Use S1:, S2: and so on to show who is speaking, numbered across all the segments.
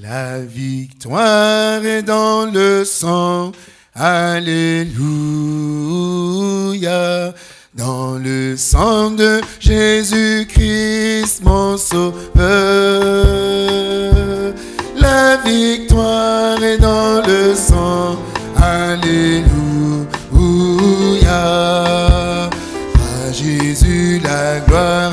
S1: La victoire est dans le sang. Alléluia. Dans le sang de Jésus-Christ, mon sauveur. La victoire est dans le sang. Alléluia. À Jésus la gloire,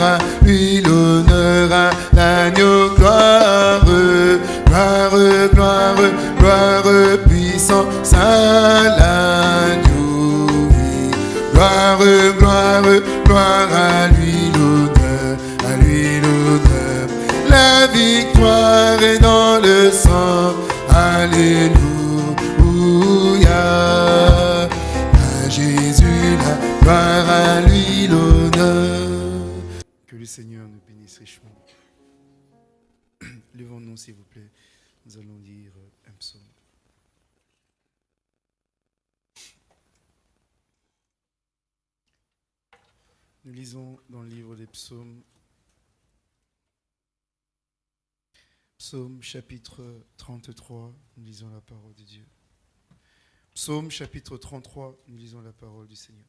S1: Seigneur nous bénisse richement. Levons-nous s'il vous plaît. Nous allons lire un psaume. Nous lisons dans le livre des psaumes, psaume chapitre 33, nous lisons la parole de Dieu. Psaume chapitre 33, nous lisons la parole du Seigneur.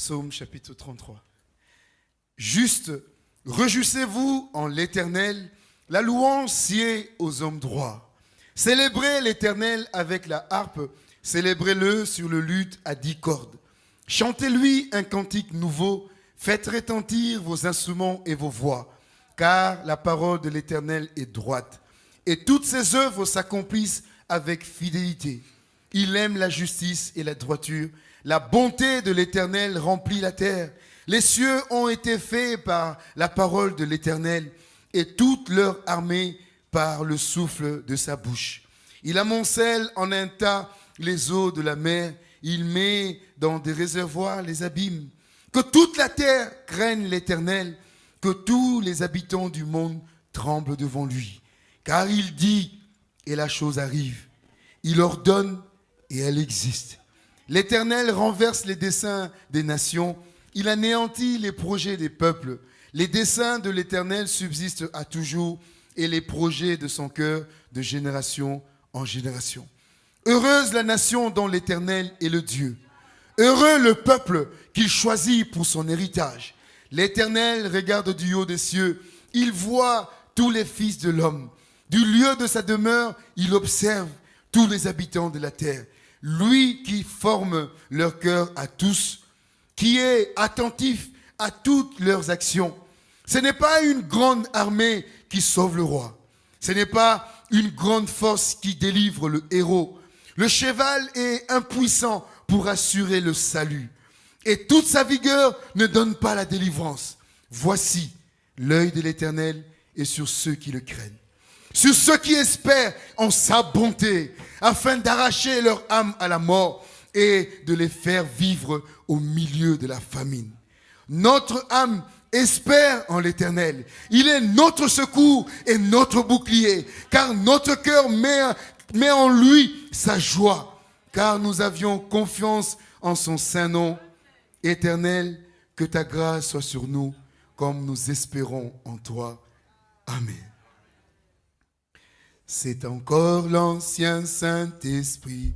S1: Psaume chapitre 33. Juste, réjouissez-vous en l'Éternel, la louange sied aux hommes droits. Célébrez l'Éternel avec la harpe, célébrez-le sur le luth à dix cordes. Chantez-lui un cantique nouveau, faites retentir vos instruments et vos voix, car la parole de l'Éternel est droite, et toutes ses œuvres s'accomplissent avec fidélité. Il aime la justice et la droiture. La bonté de l'Éternel remplit la terre. Les cieux ont été faits par la parole de l'Éternel et toute leur armée par le souffle de sa bouche. Il amoncelle en un tas les eaux de la mer. Il met dans des réservoirs les abîmes. Que toute la terre craigne l'Éternel, que tous les habitants du monde tremblent devant lui. Car il dit, et la chose arrive. Il ordonne, et elle existe. L'Éternel renverse les desseins des nations. Il anéantit les projets des peuples. Les desseins de l'Éternel subsistent à toujours et les projets de son cœur de génération en génération. Heureuse la nation dont l'Éternel est le Dieu. Heureux le peuple qu'il choisit pour son héritage. L'Éternel regarde du haut des cieux. Il voit tous les fils de l'homme. Du lieu de sa demeure, il observe tous les habitants de la terre. Lui qui forme leur cœur à tous, qui est attentif à toutes leurs actions. Ce n'est pas une grande armée qui sauve le roi. Ce n'est pas une grande force qui délivre le héros. Le cheval est impuissant pour assurer le salut. Et toute sa vigueur ne donne pas la délivrance. Voici, l'œil de l'Éternel est sur ceux qui le craignent sur ceux qui espèrent en sa bonté, afin d'arracher leur âme à la mort et de les faire vivre au milieu de la famine. Notre âme espère en l'Éternel. Il est notre secours et notre bouclier, car notre cœur met, en lui sa joie, car nous avions confiance en son saint nom. Éternel, que ta grâce soit sur nous, comme nous espérons en toi. Amen. C'est encore l'ancien Saint-Esprit,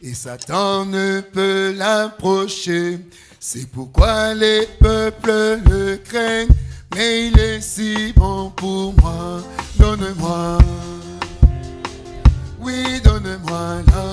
S1: et Satan ne peut l'approcher. C'est pourquoi les peuples le craignent, mais il est si bon pour moi. Donne-moi, oui, donne-moi l'ancien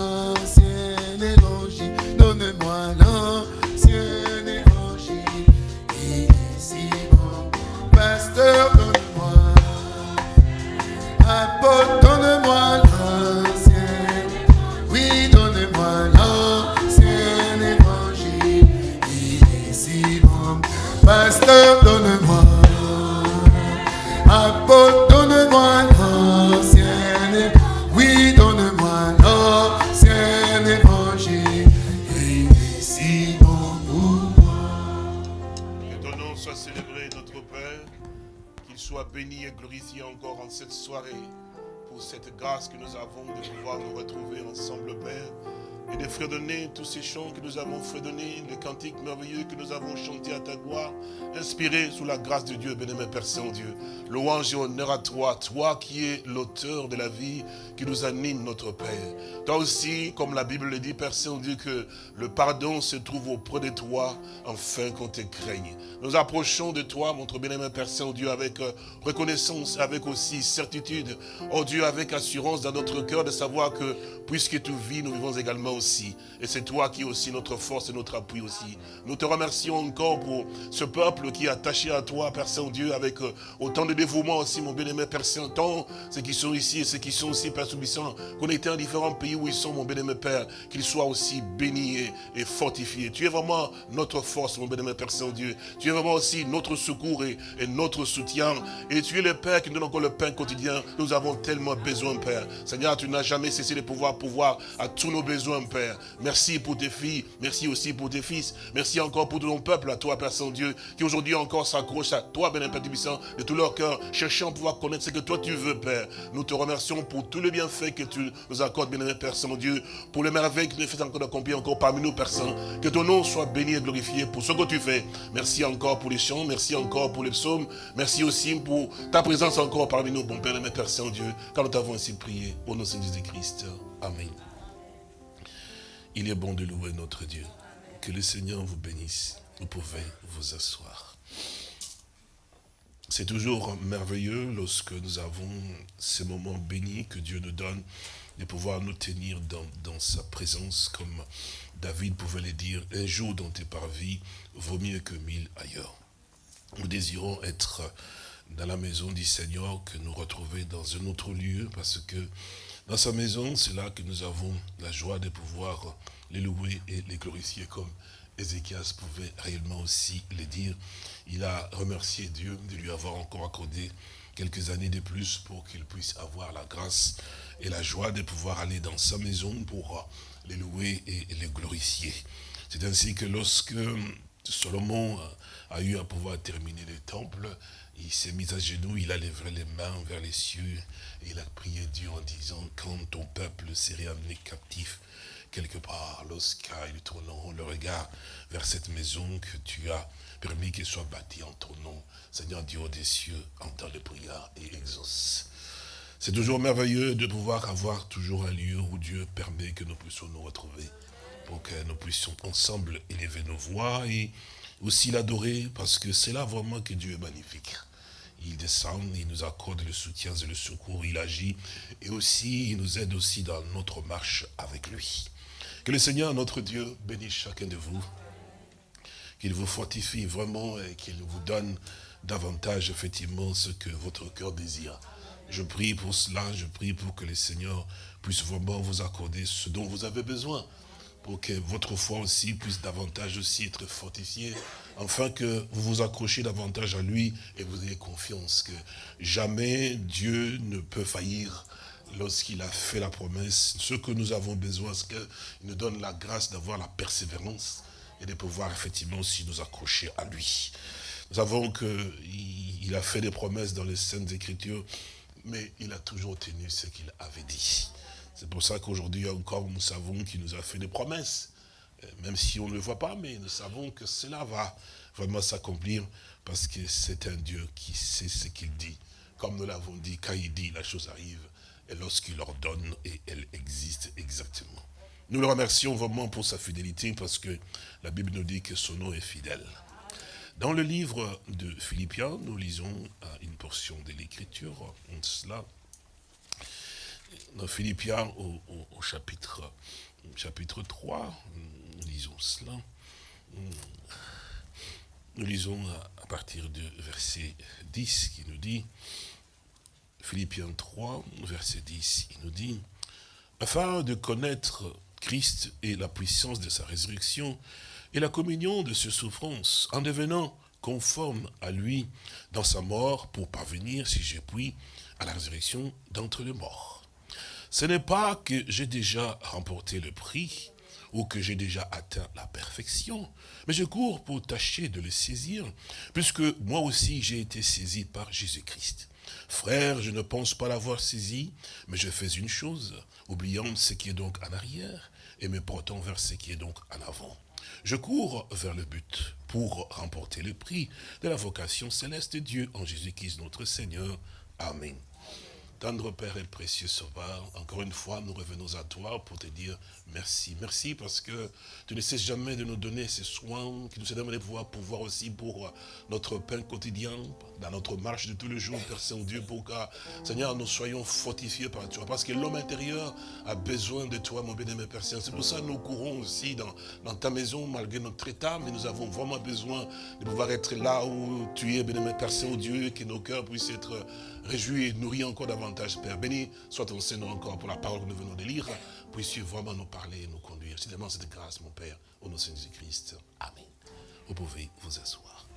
S1: pour
S2: cette grâce que nous avons de pouvoir nous retrouver ensemble, Père, et de fredonner tous ces chants que nous avons fredonnés, les cantiques merveilleux que nous avons chantés à ta gloire, inspirés sous la grâce de Dieu, bénémoine Père Saint-Dieu. Louange et honneur à toi, toi qui es l'auteur de la vie, qui nous anime notre Père. Toi aussi, comme la Bible le dit, Père Saint-Dieu, que le pardon se trouve auprès de toi, afin qu'on te craigne. Nous approchons de toi, notre bénémoine Père Saint-Dieu, avec euh, reconnaissance, avec aussi certitude, oh Dieu, avec assurance dans notre cœur de savoir que, puisque tu vis, nous vivons également aussi. Et c'est toi qui es aussi notre force et notre appui aussi. Nous te remercions encore pour ce peuple qui est attaché à toi, Père Saint-Dieu, avec euh, autant de dévouement aussi, mon bien-aimé Père Saint-Tant, ceux qui sont ici et ceux qui sont aussi, Père Soubissant, connectés en différents pays où ils sont, mon bien-aimé Père, qu'ils soient aussi bénis et, fortifiés. Tu es vraiment notre force, mon bien-aimé Père Saint-Dieu. Tu es vraiment aussi notre secours et, et notre soutien. Et tu es le Père qui nous donne encore le pain quotidien. Nous avons tellement besoin, Père. Seigneur, tu n'as jamais cessé de pouvoir pouvoir à tous nos besoins, Père. Merci pour tes filles, merci aussi pour tes fils. Merci encore pour ton peuple, à toi, Père Saint-Dieu, qui aujourd'hui encore s'accroche à toi, Bénin Père de tout leur cœur, cherchant à pouvoir connaître ce que toi tu veux, Père. Nous te remercions pour tous les bienfaits que tu nous accordes, Bénin Père Saint-Dieu, pour les merveilles que tu nous fais encore d'accomplir encore parmi nous, Père Saint. Que ton nom soit béni et glorifié pour ce que tu fais. Merci encore pour les chants, merci encore pour les psaumes, merci aussi pour ta présence encore parmi nous, bon Père Père Saint-Dieu, car nous t'avons ainsi prié au nom de Jésus-Christ. Amen. Il est bon de louer notre Dieu. Que le Seigneur vous bénisse. Vous pouvez vous asseoir. C'est toujours merveilleux lorsque nous avons ces moments bénis que Dieu nous donne de pouvoir nous tenir dans, sa présence comme David pouvait le dire, un jour dans tes parvis vaut mieux que mille ailleurs. Nous désirons être dans la maison du Seigneur, que nous retrouver dans un autre lieu, parce que dans sa maison, c'est là que nous avons la joie de pouvoir les louer et les glorifier comme Ézéchias pouvait réellement aussi le dire. Il a remercié Dieu de lui avoir encore accordé quelques années de plus pour qu'il puisse avoir la grâce et la joie de pouvoir aller dans sa maison pour les louer et les glorifier. C'est ainsi que lorsque Salomon a eu à pouvoir terminer le temple, il s'est mis à genoux, il a levé les mains vers les cieux, et il a prié Dieu en disant, quand ton peuple serait amené captif, quelque part, lorsqu'ils tourneront le regard vers cette maison que tu as permis qu'elle soit bâtie en ton nom, Seigneur Dieu des cieux, entends les prières et exauce. C'est toujours merveilleux de pouvoir avoir toujours un lieu où Dieu permet que nous puissions nous retrouver, pour que nous puissions ensemble élever nos voix et aussi l'adorer, parce que c'est là vraiment que Dieu est magnifique. Il descend, il nous accorde le soutien et le secours, il agit, et aussi il nous aide aussi dans notre marche avec lui. Que le Seigneur, notre Dieu, bénisse chacun de vous, qu'il vous fortifie vraiment et qu'il vous donne davantage effectivement ce que votre cœur désire. Je prie pour cela, je prie pour que le Seigneur puisse vraiment vous accorder ce dont vous avez besoin pour que votre foi aussi puisse davantage aussi être fortifiée, afin que vous vous accrochiez davantage à lui et vous ayez confiance que jamais Dieu ne peut faillir lorsqu'il a fait la promesse. Ce que nous avons besoin, c'est qu'il nous donne la grâce d'avoir la persévérance et de pouvoir effectivement aussi nous accrocher à lui. Nous savons qu'il a fait des promesses dans les Saintes Écritures, mais il a toujours tenu ce qu'il avait dit. C'est pour ça qu'aujourd'hui encore, nous savons qu'il nous a fait des promesses. Euh, même si on ne le voit pas, mais nous savons que cela va vraiment s'accomplir parce que c'est un Dieu qui sait ce qu'il dit. Comme nous l'avons dit, quand il dit, la chose arrive. Et lorsqu'il ordonne, et elle existe exactement. Nous le remercions vraiment pour sa fidélité parce que la Bible nous dit que son nom est fidèle. Dans le livre de Philippiens, nous lisons une portion de l'Écriture, cela, dans Philippiens au, chapitre, chapitre 3, nous lisons cela. Nous lisons à, partir du verset 10 qui nous dit, Philippiens 3, verset 10, il nous dit, afin de connaître Christ et la puissance de sa résurrection et la communion de ses souffrances, en devenant conforme à lui dans sa mort pour parvenir, si j'ai puis, à la résurrection d'entre les morts. Ce n'est pas que j'ai déjà remporté le prix ou que j'ai déjà atteint la perfection, mais je cours pour tâcher de le saisir, puisque moi aussi j'ai été saisi par Jésus-Christ. Frère, je ne pense pas l'avoir saisi, mais je fais une chose, oubliant ce qui est donc en arrière et me portant vers ce qui est donc en avant. Je cours vers le but pour remporter le prix de la vocation céleste de Dieu en Jésus-Christ notre Seigneur. Amen. Tendre Père et précieux Sauveur, encore une fois, nous revenons à toi pour te dire merci. Merci parce que tu ne cesses jamais de nous donner ces soins qui nous aident à pouvoir, pouvoir aussi pour notre pain quotidien, dans notre marche de tous les jours, Père Saint-Dieu, pour que, Seigneur, nous soyons fortifiés par toi. Parce que l'homme intérieur a besoin de toi, mon bien-aimé Père Saint. C'est pour ça que nous courons aussi dans, ta maison, malgré notre état, mais nous avons vraiment besoin de pouvoir être là où tu es, bien-aimé Père Saint-Dieu, que nos cœurs puissent être réjouis et nourris encore davantage, Père. Béni soit ton Seigneur encore pour la parole que nous venons de lire. Puisses-tu vraiment nous parler et nous conduire. C'est demande cette grâce, mon Père, au nom de Jésus-Christ. Amen. Vous pouvez vous asseoir.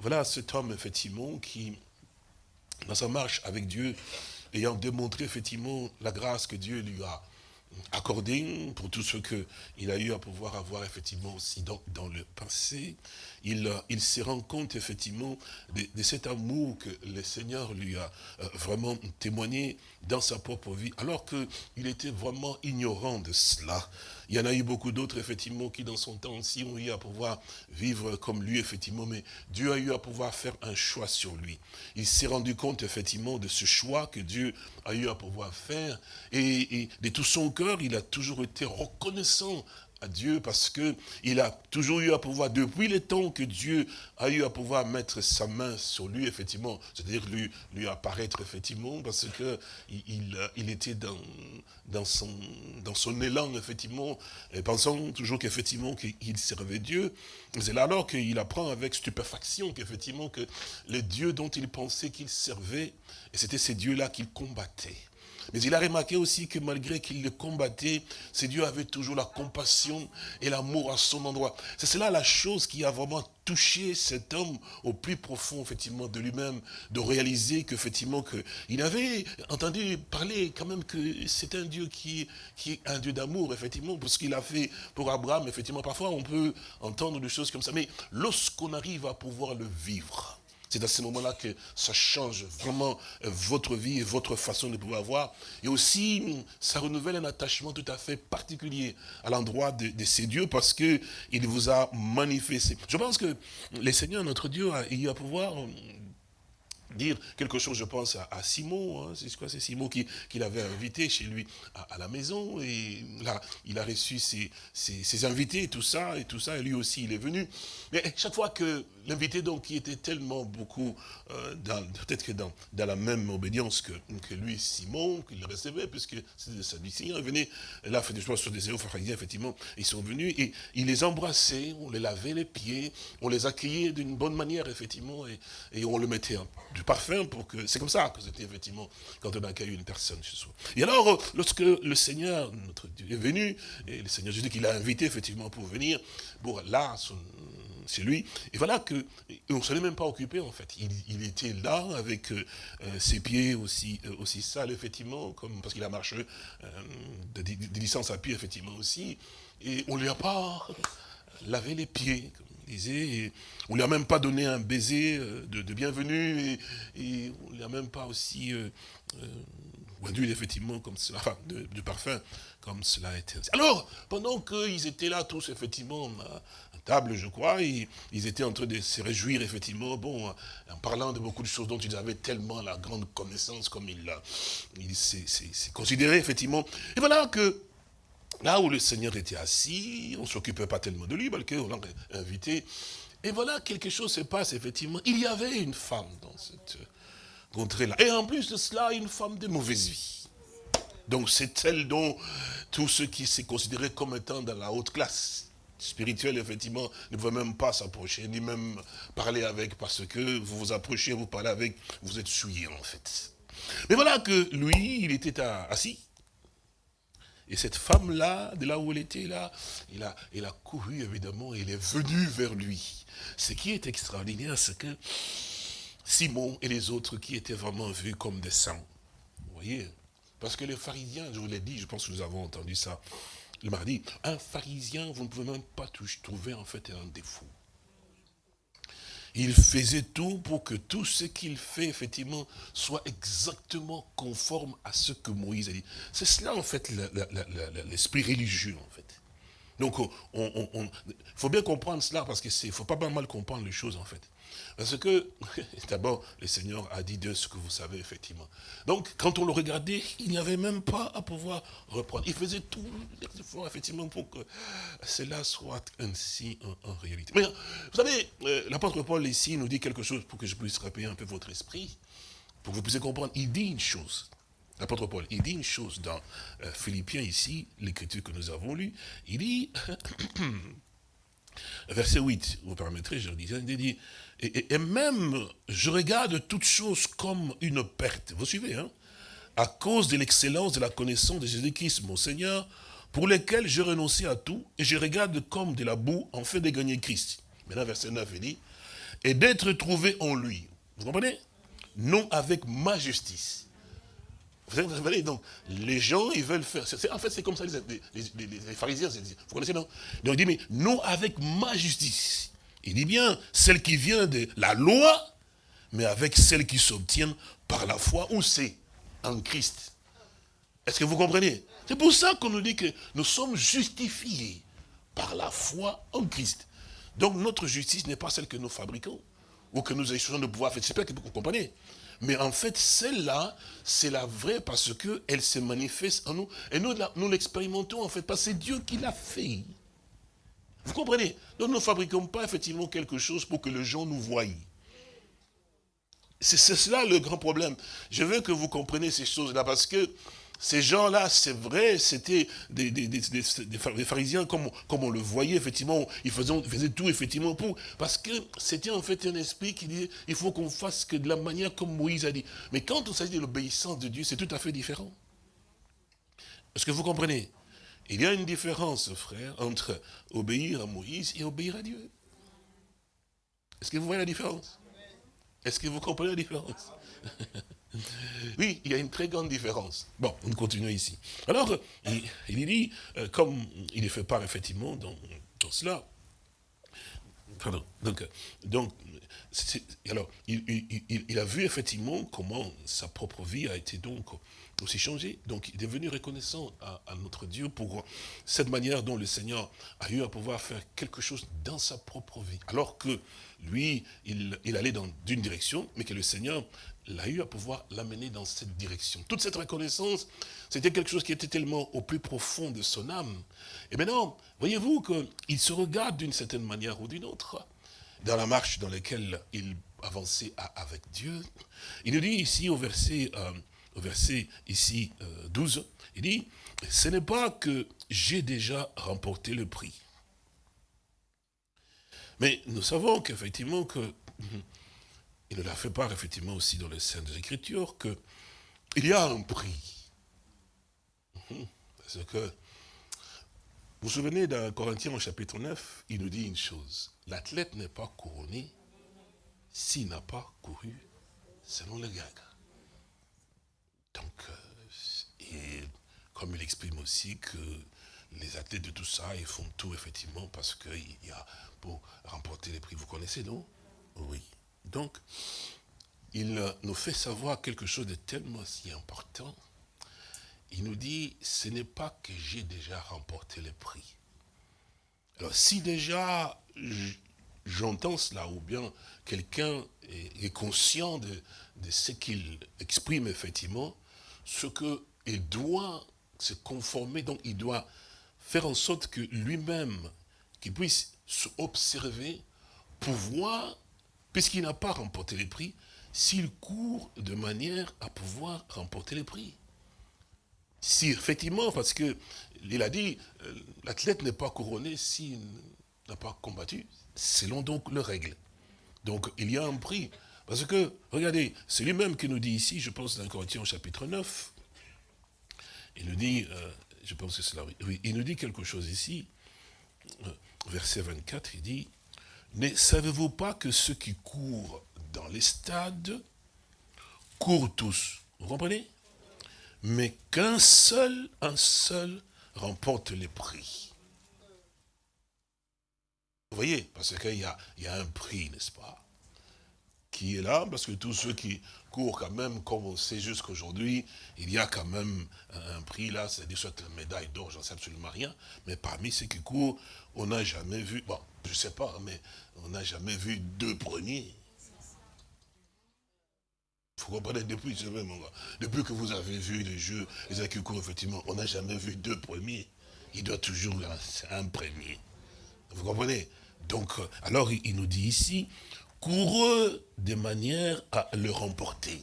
S2: Voilà cet homme, effectivement, qui, dans sa marche avec Dieu, ayant démontré, effectivement, la grâce que Dieu lui a accordée pour tout ce qu'il a eu à pouvoir avoir, effectivement, aussi dans, le passé, il, il se rend compte effectivement de, de, cet amour que le Seigneur lui a euh, vraiment témoigné dans sa propre vie, alors qu'il était vraiment ignorant de cela. Il y en a eu beaucoup d'autres, effectivement, qui dans son temps aussi ont eu à pouvoir vivre comme lui, effectivement, mais Dieu a eu à pouvoir faire un choix sur lui. Il s'est rendu compte, effectivement, de ce choix que Dieu a eu à pouvoir faire, et, de tout son cœur, il a toujours été reconnaissant à Dieu parce que il a toujours eu à pouvoir, depuis le temps que Dieu a eu à pouvoir mettre sa main sur lui, effectivement, c'est-à-dire lui, apparaître, effectivement, parce que il, était dans, son, élan, effectivement, pensant toujours qu'effectivement, qu'il servait Dieu. C'est là alors qu'il apprend avec stupéfaction qu'effectivement, que les dieux dont il pensait qu'il servait, et c'était ces dieux-là qu'il combattait. Mais il a remarqué aussi que malgré qu'il le combattait, c'est Dieu avait toujours la compassion et l'amour à son endroit. C'est cela la chose qui a vraiment touché cet homme au plus profond, effectivement, de lui-même, de réaliser qu'effectivement, il avait entendu parler quand même que c'est un Dieu qui, qui est un Dieu d'amour, effectivement, pour ce qu'il a fait pour Abraham, effectivement, parfois on peut entendre des choses comme ça, mais lorsqu'on arrive à pouvoir le vivre, c'est à ce moment-là que ça change vraiment votre vie et votre façon de pouvoir voir. Et aussi, ça renouvelle un attachement tout à fait particulier à l'endroit de, ces dieux parce que il vous a manifesté. Je pense que le Seigneur, notre Dieu, a eu à pouvoir dire quelque chose, je pense, à, Simon, hein, c'est quoi, c'est Simon qui, qui l'avait invité chez lui à, la maison, et là, il a reçu ses, ses, invités, et tout ça, et tout ça, et lui aussi, il est venu. Mais chaque fois que l'invité, donc, qui était tellement beaucoup, euh, peut-être que dans, dans la même obédience que, que lui, Simon, qu'il recevait, puisque c'était Sadduciens, il venait, là, je pense, sur des pharisiens, effectivement, ils sont venus, et il les embrassait, on les lavait les pieds, on les accueillait d'une bonne manière, effectivement, et, et on le mettait du parfum pour que... C'est comme ça que c'était effectivement quand on accueille une personne chez soi. Et alors, lorsque le Seigneur, notre Dieu, est venu, et le Seigneur Jésus qui l'a invité effectivement pour venir, bon, là, c'est lui, et voilà que, on ne s'en est même pas occupé en fait. Il, était là avec euh, ses pieds aussi, euh, aussi sales, effectivement, comme parce qu'il a marché euh, de, à pied, effectivement aussi, et on ne lui a pas lavé les pieds, et on ne lui a même pas donné un baiser de, de bienvenue, et, on ne lui a même pas aussi euh, euh, effectivement, comme cela, de, parfum, comme cela était. Alors, pendant qu'ils étaient là tous, effectivement, à, table, je crois, ils étaient en train de se réjouir, effectivement, bon, en parlant de beaucoup de choses dont ils avaient tellement la grande connaissance, comme il, il s'est considéré, effectivement. Et voilà que Là où le Seigneur était assis, on ne s'occupait pas tellement de lui, malgré on l'a invité. Et voilà, quelque chose se passe, effectivement. Il y avait une femme dans cette contrée-là. Et en plus de cela, une femme de mauvaise vie. Donc c'est elle dont tous ceux qui s'est considéré comme étant dans la haute classe spirituelle, effectivement, ne pouvaient même pas s'approcher, ni même parler avec, parce que vous vous approchez, vous parlez avec, vous êtes souillé, en fait. Mais voilà que lui, il était assis, et cette femme-là, de là où elle était, là, il a, il a couru, évidemment, et elle est venue vers lui. Ce qui est extraordinaire, c'est que Simon et les autres qui étaient vraiment vus comme des saints, vous voyez Parce que les pharisiens, je vous l'ai dit, je pense que nous avons entendu ça le mardi, un pharisien, vous ne pouvez même pas trouver en fait un défaut. Il faisait tout pour que tout ce qu'il fait, effectivement, soit exactement conforme à ce que Moïse a dit. C'est cela, en fait, l'esprit religieux, en fait. Donc, il faut bien comprendre cela, parce qu'il ne faut pas mal comprendre les choses, en fait. Parce que, d'abord, le Seigneur a dit de ce que vous savez, effectivement. Donc, quand on le regardait, il n'y avait même pas à pouvoir reprendre. Il faisait tout l'effort, effectivement, pour que cela soit ainsi en, réalité. Mais, vous savez, euh, l'apôtre Paul, ici, nous dit quelque chose pour que je puisse rappeler un peu votre esprit, pour que vous puissiez comprendre. Il dit une chose. L'apôtre Paul, il dit une chose dans euh, Philippiens, ici, l'écriture que nous avons lue. Il dit, verset 8, vous permettrez, je le disais, il dit, et, même, je regarde toutes choses comme une perte. Vous suivez, hein? À cause de l'excellence de la connaissance de Jésus-Christ, mon Seigneur, pour lequel j'ai renoncé à tout, et je regarde comme de la boue en fait de gagner Christ. Maintenant, verset 9, il dit, et d'être trouvé en lui. Vous comprenez? Non avec ma justice. Vous savez, donc, les gens, ils veulent faire. En fait, c'est comme ça, les, les pharisiens, vous connaissez, non? Donc, il dit, mais non avec ma justice. Il dit bien, celle qui vient de la loi, mais avec celle qui s'obtient par la foi, où c'est En Christ. Est-ce que vous comprenez? C'est pour ça qu'on nous dit que nous sommes justifiés par la foi en Christ. Donc notre justice n'est pas celle que nous fabriquons, ou que nous échangeons de pouvoir faire. J'espère que vous comprenez. Mais en fait, celle-là, c'est la vraie parce qu'elle se manifeste en nous. Et nous, nous l'expérimentons en fait, parce que c'est Dieu qui l'a fait. Vous comprenez? Donc nous ne fabriquons pas effectivement quelque chose pour que les gens nous voient. C'est cela le grand problème. Je veux que vous compreniez ces choses-là parce que ces gens-là, c'est vrai, c'était des, pharisiens comme, on le voyait, effectivement, ils faisaient, tout, effectivement, pour... Parce que c'était en fait un esprit qui disait, il faut qu'on fasse que de la manière comme Moïse a dit. Mais quand on s'agit de l'obéissance de Dieu, c'est tout à fait différent. Est-ce que vous comprenez? Il y a une différence, frère, entre obéir à Moïse et obéir à Dieu. Est-ce que vous voyez la différence? Est-ce que vous comprenez la différence? Oui, il y a une très grande différence. Bon, on continue ici. Alors, il, dit, euh, comme il est fait part effectivement dans, cela, pardon, donc, alors, il, a vu effectivement comment sa propre vie a été donc aussi changée. Donc, il est devenu reconnaissant à, notre Dieu pour cette manière dont le Seigneur a eu à pouvoir faire quelque chose dans sa propre vie. Alors que lui, il, allait dans une direction, mais que le Seigneur l'a eu à pouvoir l'amener dans cette direction. Toute cette reconnaissance, c'était quelque chose qui était tellement au plus profond de son âme. Et maintenant, voyez-vous qu'il se regarde d'une certaine manière ou d'une autre dans la marche dans laquelle il avançait avec Dieu. Il nous dit ici au verset, euh, au verset ici 12, euh, il dit, ce n'est pas que j'ai déjà remporté le prix. Mais nous savons qu'effectivement que, il nous l'a fait part effectivement aussi dans les Saintes Écritures, qu'il y a un prix. Parce que vous vous souvenez d'un Corinthiens au chapitre 9, il nous dit une chose. L'athlète n'est pas couronné s'il n'a pas couru selon le gag. Donc, euh, et comme il exprime aussi que les athlètes de tout ça, ils font tout effectivement parce qu'il y a pour remporter les prix. Vous connaissez, non? Oui. Donc, il nous fait savoir quelque chose de tellement si important il nous dit, ce n'est pas que j'ai déjà remporté le prix. Alors si déjà j'entends cela, ou bien quelqu'un est, conscient de, ce qu'il exprime effectivement, ce qu'il doit se conformer, donc il doit faire en sorte que lui-même, qu'il puisse s'observer pour voir, puisqu'il n'a pas remporté les prix, s'il court de manière à pouvoir remporter les prix. Si, effectivement, parce que il a dit, euh, l'athlète n'est pas couronné s'il n'a pas combattu, selon donc les règles. Donc, il y a un prix. Parce que, regardez, c'est lui-même qui nous dit ici, je pense dans Corinthiens chapitre 9, il nous dit, euh, il nous dit quelque chose ici, euh, verset 24, il dit, ne savez-vous pas que ceux qui courent dans les stades courent tous? Vous comprenez? Mais qu'un seul, un seul remporte les prix. Vous voyez, parce qu'il y a, y a un prix, n'est-ce pas
S1: qui est là, parce que tous ceux qui courent quand même, comme on sait jusqu'aujourd'hui, il y a quand même un prix là, c'est-à-dire soit une médaille d'or, j'en sais absolument rien, mais parmi ceux qui courent, on n'a jamais vu, bon, je sais pas, mais on n'a jamais vu deux premiers. Vous comprenez, depuis, depuis que vous avez vu les jeux, les qui courent, effectivement, on n'a jamais vu deux premiers. Il doit toujours un premier. Vous comprenez? Donc, euh, alors il nous dit ici, coureux de manière à le remporter.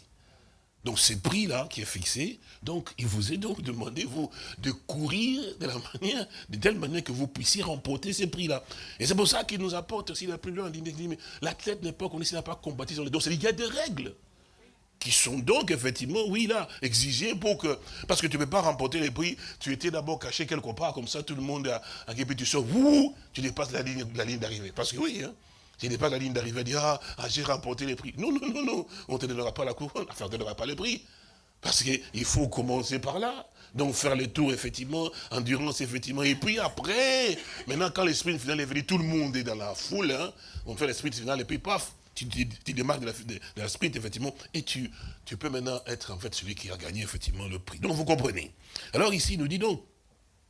S1: Donc ce prix-là qui est fixé, donc il vous est donc demandé, vous, de courir de la manière, de telle manière que vous puissiez remporter ce prix-là. Et c'est pour ça qu'il nous apporte aussi la plus loin, mais l'athlète n'est pas s'il n'a pas combattu sur les dos. Il y a des règles qui sont donc effectivement, oui, là, exigées pour que... Parce que tu ne peux pas remporter les prix, tu étais d'abord caché quelque part, comme ça, tout le monde a, a tu sors, tu dépasses la ligne, la ligne d'arrivée. Parce que oui, hein, n'est pas la ligne d'arrivée, dire, ah, ah, j'ai remporté les prix. Non, non, non, non, on ne te donnera pas la couronne, on ne te donnera pas les prix. Parce qu'il faut commencer par là. Donc faire le tour, effectivement, endurance, effectivement. Et puis après, maintenant, quand l'esprit final est venu, tout le monde est dans la foule, hein, on fait l'esprit final, et puis paf, tu, tu, démarques de la, de, sprint, effectivement, et tu, tu peux maintenant être, en fait, celui qui a gagné, effectivement, le prix. Donc, vous comprenez. Alors ici, il nous dit donc,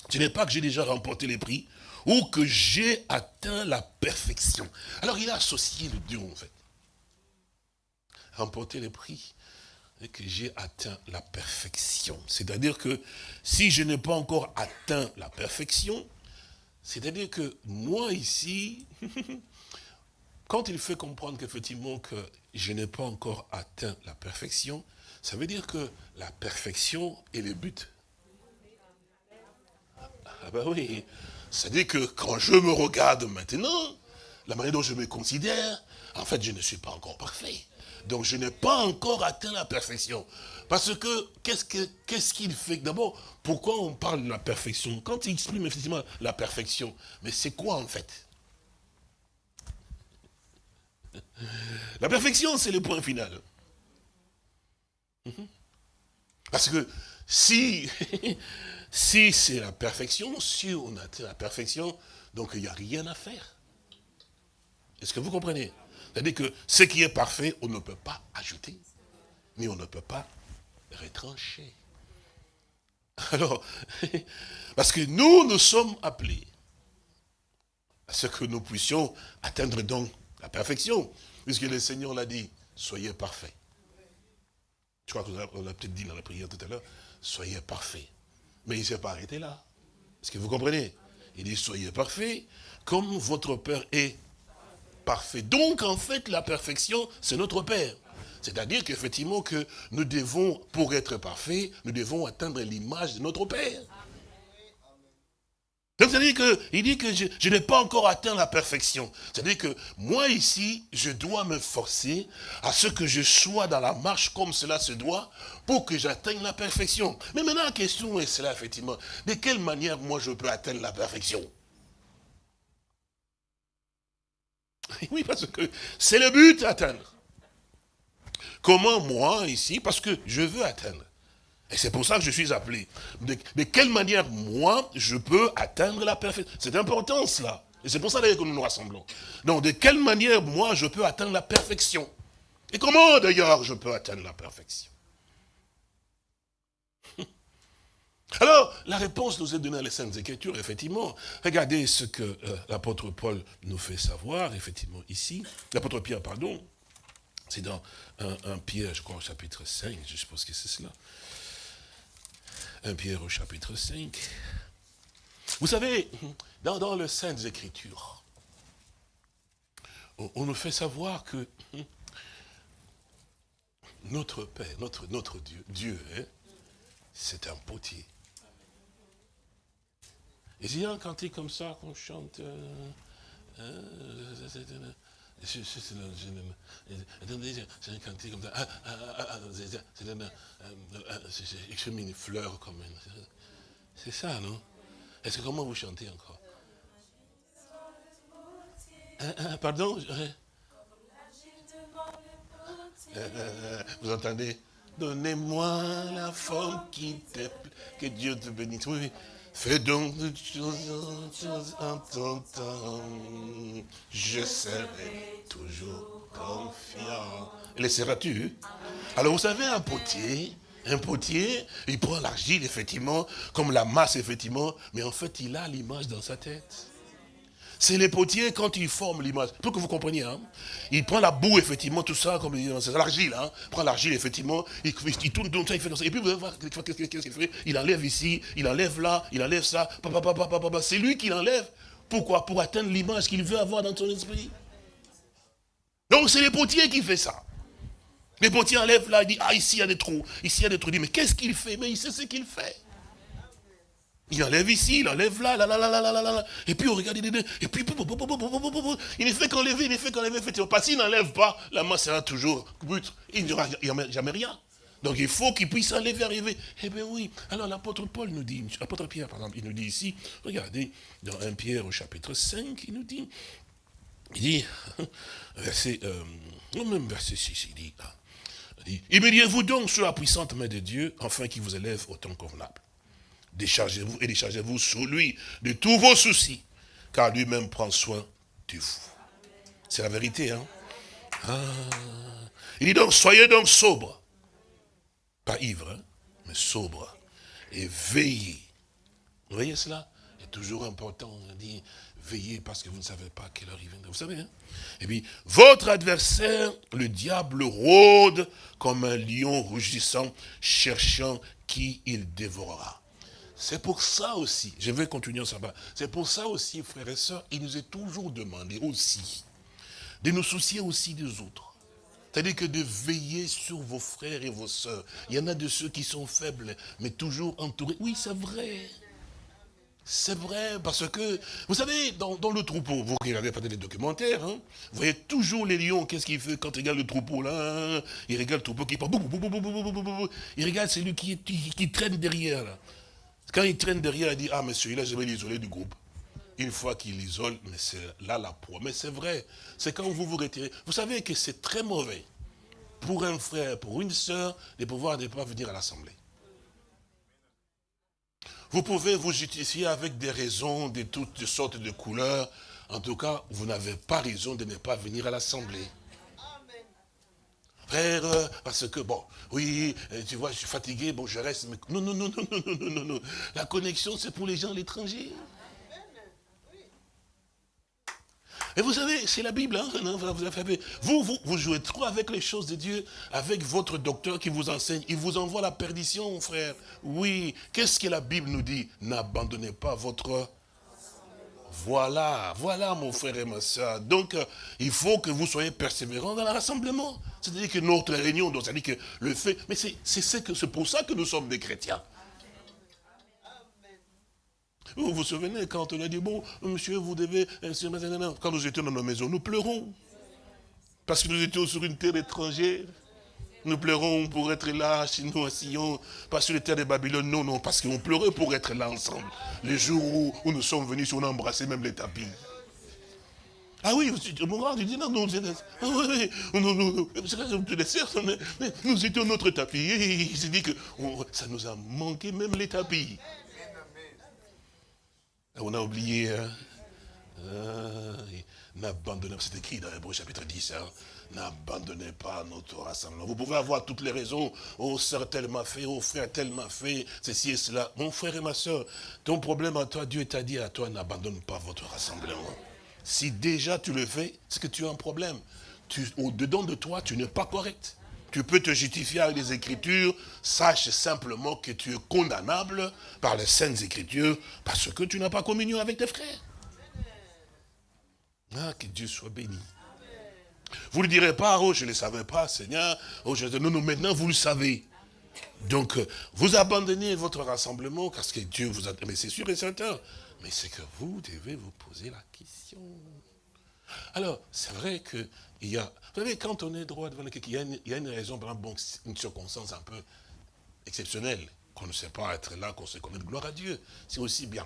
S1: ce n'est pas que j'ai déjà remporté les prix, ou que j'ai atteint la perfection. Alors il a associé le deux en fait. Remporter les prix et que j'ai atteint la perfection. C'est-à-dire que si je n'ai pas encore atteint la perfection, c'est-à-dire que moi ici, quand il fait comprendre qu'effectivement que je n'ai pas encore atteint la perfection, ça veut dire que la perfection est le but. Ah ben oui, c'est-à-dire que quand je me regarde maintenant, la manière dont je me considère, en fait, je ne suis pas encore parfait. Donc, je n'ai pas encore atteint la perfection. Parce que, qu'est-ce qu'il fait D'abord, pourquoi on parle de la perfection? Quand il exprime effectivement la perfection, mais c'est quoi en fait? La perfection, c'est le point final. Mhm. Parce que si c'est la perfection, si on atteint la perfection, donc il n'y a rien à faire. Est-ce que vous comprenez? C'est-à-dire que ce qui est parfait, on ne peut pas ajouter, mais on ne peut pas retrancher. Alors, parce que nous, nous sommes appelés à ce que nous puissions atteindre donc la perfection, puisque le Seigneur l'a dit, soyez parfaits. Je crois qu'on l'a peut-être dit dans la prière tout à l'heure, soyez parfaits. Mais il ne s'est pas arrêté là. Est-ce que vous comprenez? Il dit, soyez parfaits, comme votre Père est parfait. Donc, en fait, la perfection, c'est notre Père. C'est-à-dire qu'effectivement, que nous devons, pour être parfaits, nous devons atteindre l'image de notre Père. Donc, c'est-à-dire qu'il dit que je, n'ai pas encore atteint la perfection. C'est-à-dire que moi ici, je dois me forcer à ce que je sois dans la marche comme cela se doit pour que j'atteigne la perfection. Mais maintenant, la question est cela, effectivement. De quelle manière moi je peux atteindre la perfection? Oui, parce que c'est le but atteindre. Comment moi ici, parce que je veux atteindre? Et c'est pour ça que je suis appelé. De, quelle manière, moi, je peux atteindre la perfection? C'est important, cela. Et c'est pour ça d'ailleurs que nous nous rassemblons. Donc, de quelle manière, moi, je peux atteindre la perfection? Et comment, d'ailleurs, je peux atteindre la perfection? Alors, la réponse nous est donnée dans les Saintes Écritures, effectivement. Regardez ce que euh, l'apôtre Paul nous fait savoir, effectivement, ici. L'apôtre Pierre, pardon. C'est dans un, Pierre, je crois, au chapitre 5, je suppose que c'est cela. 1 Pierre au chapitre 5. Vous savez, dans, dans les Saintes Écritures, on, nous fait savoir que notre Père, notre, Dieu, Dieu, hein, c'est un potier. Et il y a un cantique comme ça qu'on chante. Euh, euh, c'est un cantique comme ça. Ah, ah, ah, mets une fleur C'est ça, non? Est-ce que comment vous chantez encore? Pardon Vous entendez? Donnez-moi la forme qui te plaît. Que Dieu te bénisse. Fais donc de choses en ton temps. Je serai toujours confiant. Laisseras-tu Alors vous savez, un potier, un potier, il prend l'argile, effectivement, comme la masse, effectivement, mais en fait, il a l'image dans sa tête. C'est les potiers quand ils forment l'image. Pour que vous compreniez, hein. Il prend la boue, effectivement, tout ça, comme c'est l'argile, hein. Il prend l'argile, effectivement, il, tourne, ça, il fait comme ça. Et puis vous allez voir qu'est-ce qu'il fait. Il enlève ici, il enlève là, il enlève ça. C'est lui qui l'enlève. Pourquoi? Pour atteindre l'image qu'il veut avoir dans son esprit. Donc c'est les potiers qui font ça. Les potiers enlèvent là, il dit, ah ici il y a des trous, ici il y a des trous. Il dit, mais qu'est-ce qu'il fait? Mais il sait ce qu'il fait. Il enlève ici, il enlève là, là, là, là, là, là, là, Et puis on regarde, et puis il ne fait qu'enlever, il ne fait qu'enlever, effectivement. Parce qu'il n'enlève pas, la main sera toujours brute. Il n'y aura jamais rien. Donc il faut qu'il puisse enlever, arriver. Eh bien oui. Alors l'apôtre Paul nous dit, l'apôtre Pierre par exemple, il nous dit ici, regardez, dans 1 Pierre au chapitre 5, il nous dit, il dit, verset, euh, même verset 6, il dit, il dit, vous donc sur la puissante main de Dieu, afin qu'il vous élève au temps convenable déchargez-vous et déchargez-vous sur lui de tous vos soucis, car lui-même prend soin de vous. C'est la vérité, hein ah. Il dit donc, soyez donc sobres. Pas ivres, hein, mais sobres. Et veillez. Vous voyez cela? C'est toujours important. On dit, veillez parce que vous ne savez pas quelle heure il viendra. Vous savez, hein? Et puis, votre adversaire, le diable, rôde comme un lion rougissant, cherchant qui il dévorera. C'est pour ça aussi, je vais continuer ça c'est pour ça aussi, frères et sœurs, il nous est toujours demandé aussi de nous soucier aussi des autres. C'est-à-dire que de veiller sur vos frères et vos sœurs. Il y en a de ceux qui sont faibles, mais toujours entourés. Oui, c'est vrai. C'est vrai, parce que, vous savez, dans, le troupeau, vous regardez peut-être les documentaires, hein, vous voyez toujours les lions, qu'est-ce qu'il fait quand il regarde le troupeau là Il regarde le troupeau qui part, il regarde celui qui, qui traîne derrière là. Quand il traîne derrière, il dit, ah mais celui-là, je vais l'isoler du groupe. Une fois qu'il l'isole, mais c'est là la proie. Mais c'est vrai, c'est quand vous vous retirez. Vous savez que c'est très mauvais pour un frère, pour une sœur, de pouvoir ne pas venir à l'assemblée. Vous pouvez vous justifier avec des raisons de toutes sortes de couleurs. En tout cas, vous n'avez pas raison de ne pas venir à l'assemblée. Frère, parce que, bon, oui, euh, tu vois, je suis fatigué, bon, je reste. Mais... Non, non, non, non, non, non, non, non. La connexion, c'est pour les gens à l'étranger. Et vous savez, c'est la Bible, hein, vous, vous, vous jouez trop avec les choses de Dieu, avec votre docteur qui vous enseigne. Il vous envoie la perdition, frère. Oui, qu'est-ce que la Bible nous dit? N'abandonnez pas votre voilà, voilà mon frère et ma soeur. Donc, euh, il faut que vous soyez persévérants dans le rassemblement. C'est-à-dire que notre réunion, c'est-à-dire que le fait, mais c'est pour ça que nous sommes des chrétiens. Vous vous souvenez quand on a dit, bon, monsieur, vous devez... Euh, quand nous étions dans nos maisons, nous pleurons. Parce que nous étions sur une terre étrangère. Nous pleurons pour être là, chez nous, à Sion, pas sur les terres de Babylone, non, non, parce qu'on pleurait pour être là ensemble. Les jours où, nous sommes venus, on a embrassé même les tapis. Ah oui, tu dis non, non, ah oui, nous, nous, étions notre tapis. Il s'est dit que ça nous a manqué même les tapis. On a oublié, hein. Ah, c'est écrit dans Hébreu chapitre 10, hein. N'abandonnez pas notre rassemblement. Vous pouvez avoir toutes les raisons. Oh, sœur, tel m'a fait. Oh, frère, tel m'a fait. Ceci et cela. Mon frère et ma soeur, ton problème à toi, Dieu t'a dit à toi, n'abandonne pas votre rassemblement. Si déjà tu le fais, c'est que tu as un problème. Au-dedans de toi, tu n'es pas correct. Tu peux te justifier avec les Écritures. Sache simplement que tu es condamnable par les Saintes Écritures parce que tu n'as pas communion avec tes frères. Ah, que Dieu soit béni. Vous ne direz pas, oh, je ne le savais pas, Seigneur. Oh, je... Non, non, maintenant, vous le savez. Donc, euh, vous abandonnez votre rassemblement parce que Dieu vous a... Mais c'est sûr et certain. Mais c'est que vous devez vous poser la question. Alors, c'est vrai qu'il y a... Vous savez, quand on est droit devant quelqu'un, il, y a une raison, par exemple, une circonstance un peu exceptionnelle, qu'on ne sait pas être là, qu'on sait connaître, gloire à Dieu. C'est aussi bien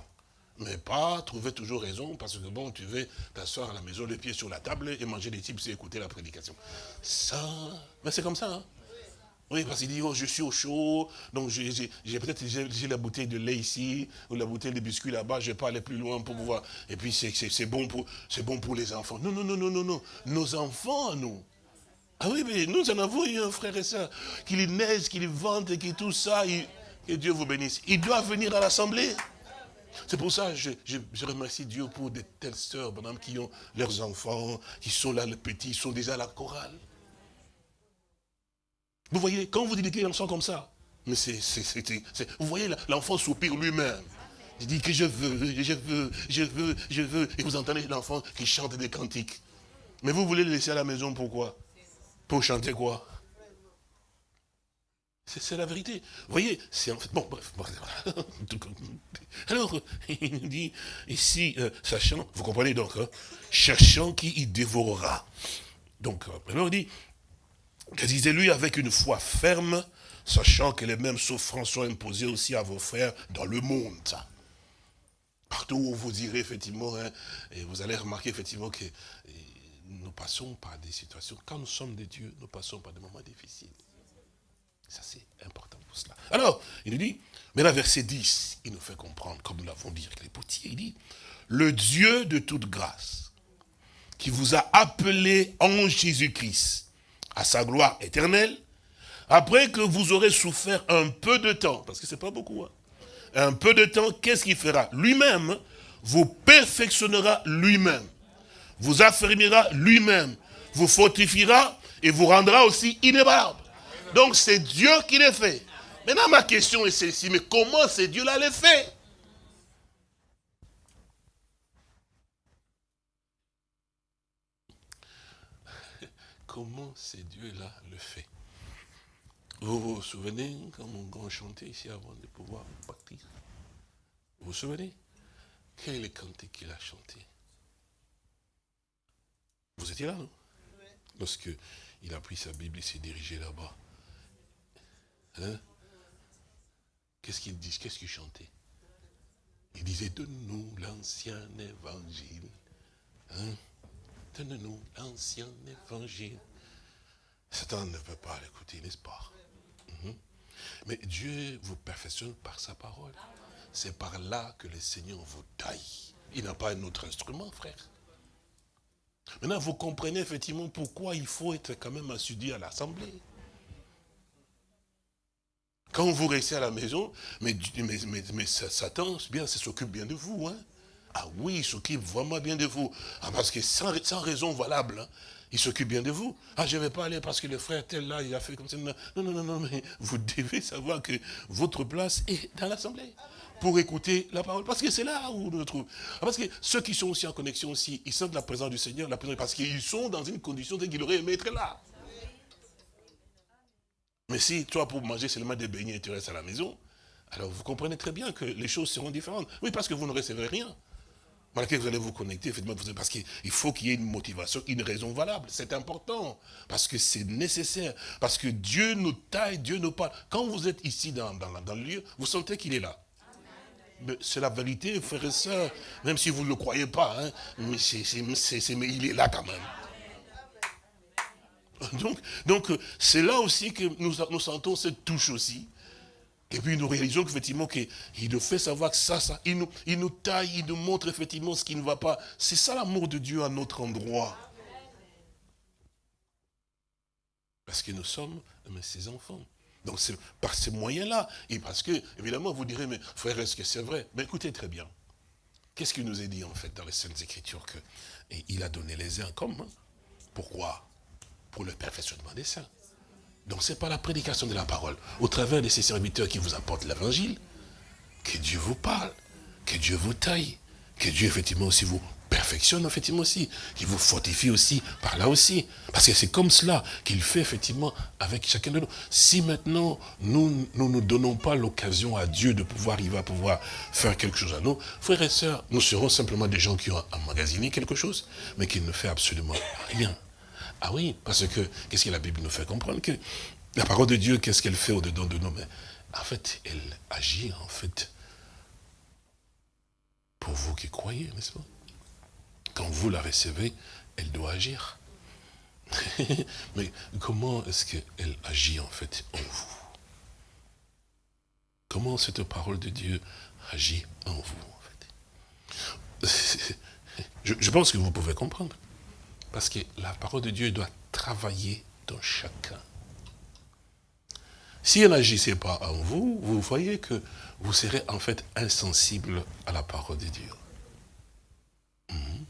S1: mais pas trouver toujours raison, parce que bon, tu veux t'asseoir à la maison, les pieds sur la table, et manger des types, et écouter la prédication. Ça, mais c'est comme ça, hein. Oui, parce qu'il dit, oh, je suis au chaud, donc j'ai peut-être la bouteille de lait ici, ou la bouteille de biscuits là-bas, je vais pas aller plus loin pour pouvoir. Et puis c'est bon, pour, bon pour les enfants. Non, non, non, non, non, non. Nos enfants, nous. Ah oui, mais nous en avons eu un frère et soeur, qu'il neige, qu'il vente et qui tout ça, que Dieu vous bénisse. Il doit venir à l'assemblée. C'est pour ça que je, remercie Dieu pour de telles sœurs, madame, qui ont leurs enfants, qui sont là, les petits, ils sont déjà à la chorale. Vous voyez, quand vous dites qu'ils sont comme ça, mais c'est, vous voyez, l'enfant soupire lui-même. Il dit que je veux, je veux, je veux, je veux. Et vous entendez l'enfant qui chante des cantiques. Mais vous voulez le laisser à la maison, pourquoi? Pour chanter quoi? C'est la vérité. Vous voyez, c'est en fait... Bon, bref. Alors, il nous dit, ici, euh, sachant, vous comprenez donc, hein, cherchant qui y dévorera. Donc, euh, alors il dit, disait-lui avec une foi ferme, sachant que les mêmes souffrances sont imposées aussi à vos frères dans le monde. Partout où vous irez, effectivement, hein, vous allez remarquer, effectivement, que nous passons par des situations, quand nous sommes des dieux, nous passons par des moments difficiles. Ça, c'est important pour cela. Alors, il nous dit, mais là, verset 10, il nous fait comprendre, comme nous l'avons dit avec les potiers, il dit, le Dieu de toute grâce, qui vous a appelé en Jésus-Christ, à sa gloire éternelle, après que vous aurez souffert un peu de temps, parce que c'est pas beaucoup, hein, un peu de temps, qu'est-ce qu'il fera? Lui-même vous perfectionnera lui-même, vous affermira lui-même, vous fortifiera et vous rendra aussi inébranlable. Donc c'est Dieu qui les fait. Maintenant ma question est celle-ci, mais comment c'est Dieu-là les fait? Comment c'est Dieu-là le fait? Vous vous souvenez quand on chantait ici avant de pouvoir partir Vous vous souvenez? Quel est le cantique qu'il a chanté Vous étiez là, non? Lorsque il a pris sa Bible et s'est dirigé là-bas. Hein? Qu'est-ce qu'il dit Qu'est-ce qu'il chantait Il disait, donne-nous l'ancien évangile. Hein? Donne-nous l'ancien évangile. Satan ne peut pas l'écouter, n'est-ce pas? Mhm. Mais Dieu vous perfectionne par sa parole. C'est par là que le Seigneur vous taille. Il n'a pas un autre instrument, frère. Maintenant, vous comprenez effectivement pourquoi il faut être quand même assidu à l'assemblée. Quand vous restez à la maison, mais, mais, Satan, bien, s'occupe bien de vous. Hein. Ah oui, il s'occupe vraiment bien de vous. Ah, parce que sans, raison valable, hein, il s'occupe bien de vous. Ah, je ne vais pas aller parce que le frère tel là, il a fait comme ça. Non, non, non, non, mais vous devez savoir que votre place est dans l'assemblée pour écouter la parole. Parce que c'est là où on nous trouve. Ah, parce que ceux qui sont aussi en connexion aussi, ils sentent la présence du Seigneur, la présence, parce qu'ils sont dans une condition qu'ils auraient aimé être là. Mais si toi, pour manger seulement des beignets, tu restes à la maison, alors vous comprenez très bien que les choses seront différentes. Oui, parce que vous ne recevrez rien. Malgré que vous allez vous connecter, parce qu'il faut qu'il y ait une motivation, une raison valable. C'est important, parce que c'est nécessaire, parce que Dieu nous taille, Dieu nous parle. Quand vous êtes ici dans, dans, le lieu, vous sentez qu'il est là. C'est la vérité, frères et sœurs, même si vous ne le croyez pas, hein, mais, mais il est là quand même. Donc, donc c'est là aussi que nous, nous sentons cette touche aussi. Et puis nous réalisons qu'effectivement, qu'il nous fait savoir que ça, ça, il nous, il nous taille, il nous montre effectivement ce qui ne va pas. C'est ça l'amour de Dieu à notre endroit. Parce que nous sommes ses enfants. Donc c'est par ces moyens-là. Et parce que, évidemment, vous direz, mais frère, est-ce que c'est vrai? Mais écoutez très bien. Qu'est-ce qu'il nous est dit en fait dans les Saintes Écritures que il a donné les uns comme Pourquoi? Pour le perfectionnement des saints. Donc ce n'est pas la prédication de la parole, au travers de ces serviteurs qui vous apportent l'évangile, que Dieu vous parle, que Dieu vous taille, que Dieu effectivement aussi vous perfectionne effectivement aussi, qu'il vous fortifie aussi par là aussi. Parce que c'est comme cela qu'il fait effectivement avec chacun de nous. Si maintenant nous ne nous, nous, donnons pas l'occasion à Dieu de pouvoir, il va pouvoir faire quelque chose à nous, frères et sœurs, nous serons simplement des gens qui ont emmagasiné quelque chose, mais qui ne fait absolument rien. Ah oui, parce que, qu'est-ce que la Bible nous fait comprendre que la parole de Dieu, qu'est-ce qu'elle fait au-dedans de nous? Mais en fait, elle agit, en fait, pour vous qui croyez, n'est-ce pas? Quand vous la recevez, elle doit agir. Mais comment est-ce qu'elle agit en fait en vous? Comment cette parole de Dieu agit en vous en fait? Je, je pense que vous pouvez comprendre. Parce que la parole de Dieu doit travailler dans chacun. Si elle n'agissait pas en vous, vous voyez que vous serez en fait insensible à la parole de Dieu. Mhm.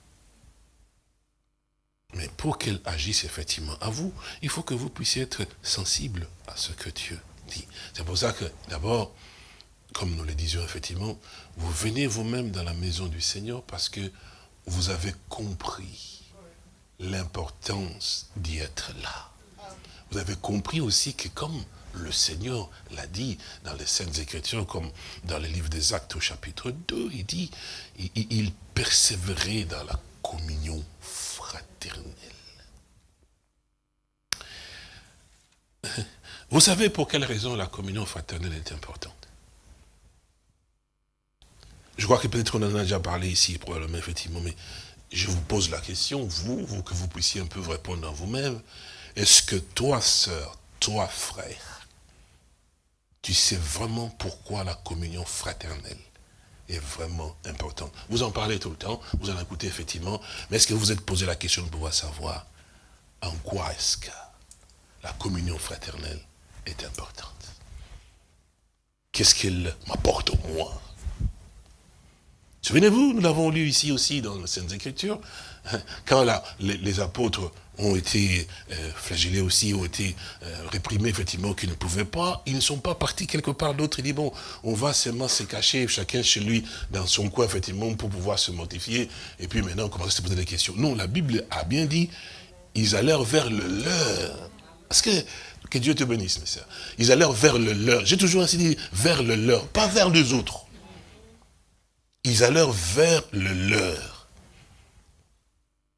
S1: Mais pour qu'elle agisse effectivement à vous, il faut que vous puissiez être sensible à ce que Dieu dit. C'est pour ça que, d'abord, comme nous le disions effectivement, vous venez vous-même dans la maison du Seigneur parce que vous avez compris l'importance d'y être là. Vous avez compris aussi que comme le Seigneur l'a dit dans les Saintes Écritures, comme dans le livre des Actes au chapitre 2, il dit, il, il persévérait dans la communion fraternelle. Vous savez pour quelle raison la communion fraternelle est importante? Je crois que peut-être on en a déjà parlé ici, probablement, effectivement, mais je vous pose la question, vous, vous que vous puissiez un peu répondre à vous-même, est-ce que toi, sœur, toi, frère, tu sais vraiment pourquoi la communion fraternelle est vraiment importante? Vous en parlez tout le temps, vous en écoutez effectivement, mais est-ce que vous êtes posé la question de pouvoir savoir en quoi est-ce que la communion fraternelle est importante? Qu'est-ce qu'elle m'apporte au moi Souvenez-vous, nous l'avons lu ici aussi dans les Saintes Écritures, quand les, apôtres ont été euh, flagellés aussi, ont été euh, réprimés, effectivement, qu'ils ne pouvaient pas, ils ne sont pas partis quelque part d'autre. Ils disent, bon, on va seulement se cacher, chacun chez lui, dans son coin, effectivement, pour pouvoir se mortifier, et puis maintenant, on commence à se poser des questions. Non, la Bible a bien dit, ils allèrent vers le leur. Parce que, que Dieu te bénisse, mes soeurs. Ils allèrent vers le leur. J'ai toujours ainsi dit, vers le leur, pas vers les autres ils allèrent vers le leur.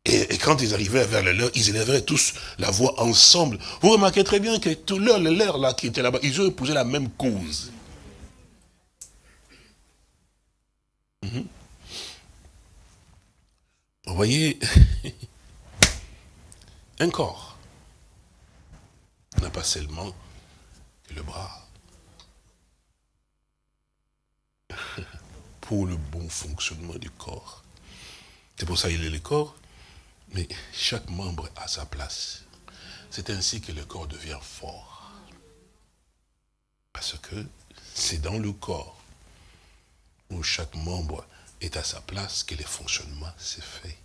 S1: Et, quand ils arrivaient vers le leur, ils élèveraient tous la voix ensemble. Vous remarquez très bien que tout leur, le leur là, qui était là-bas, ils ont épousé la même cause. Mhm. Vous voyez, un corps n'a pas seulement que le bras. Pour le bon fonctionnement du corps. C'est pour ça qu'il est le corps, mais chaque membre a sa place. C'est ainsi que le corps devient fort. Parce que c'est dans le corps où chaque membre est à sa place que le fonctionnement s'est fait.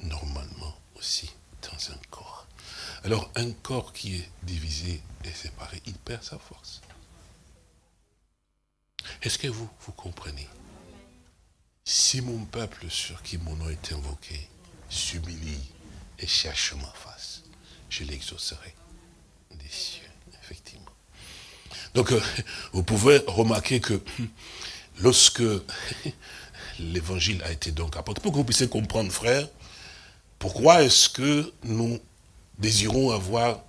S1: Normalement aussi dans un corps. Alors un corps qui est divisé et séparé, il perd sa force. Est-ce que vous, vous comprenez? Si mon peuple sur qui mon nom est invoqué s'humilie et cherche ma face, je l'exaucerai des cieux, effectivement. Donc, euh, vous pouvez remarquer que lorsque l'évangile a été donc apporté, pour que vous puissiez comprendre, frère, pourquoi est-ce que nous désirons avoir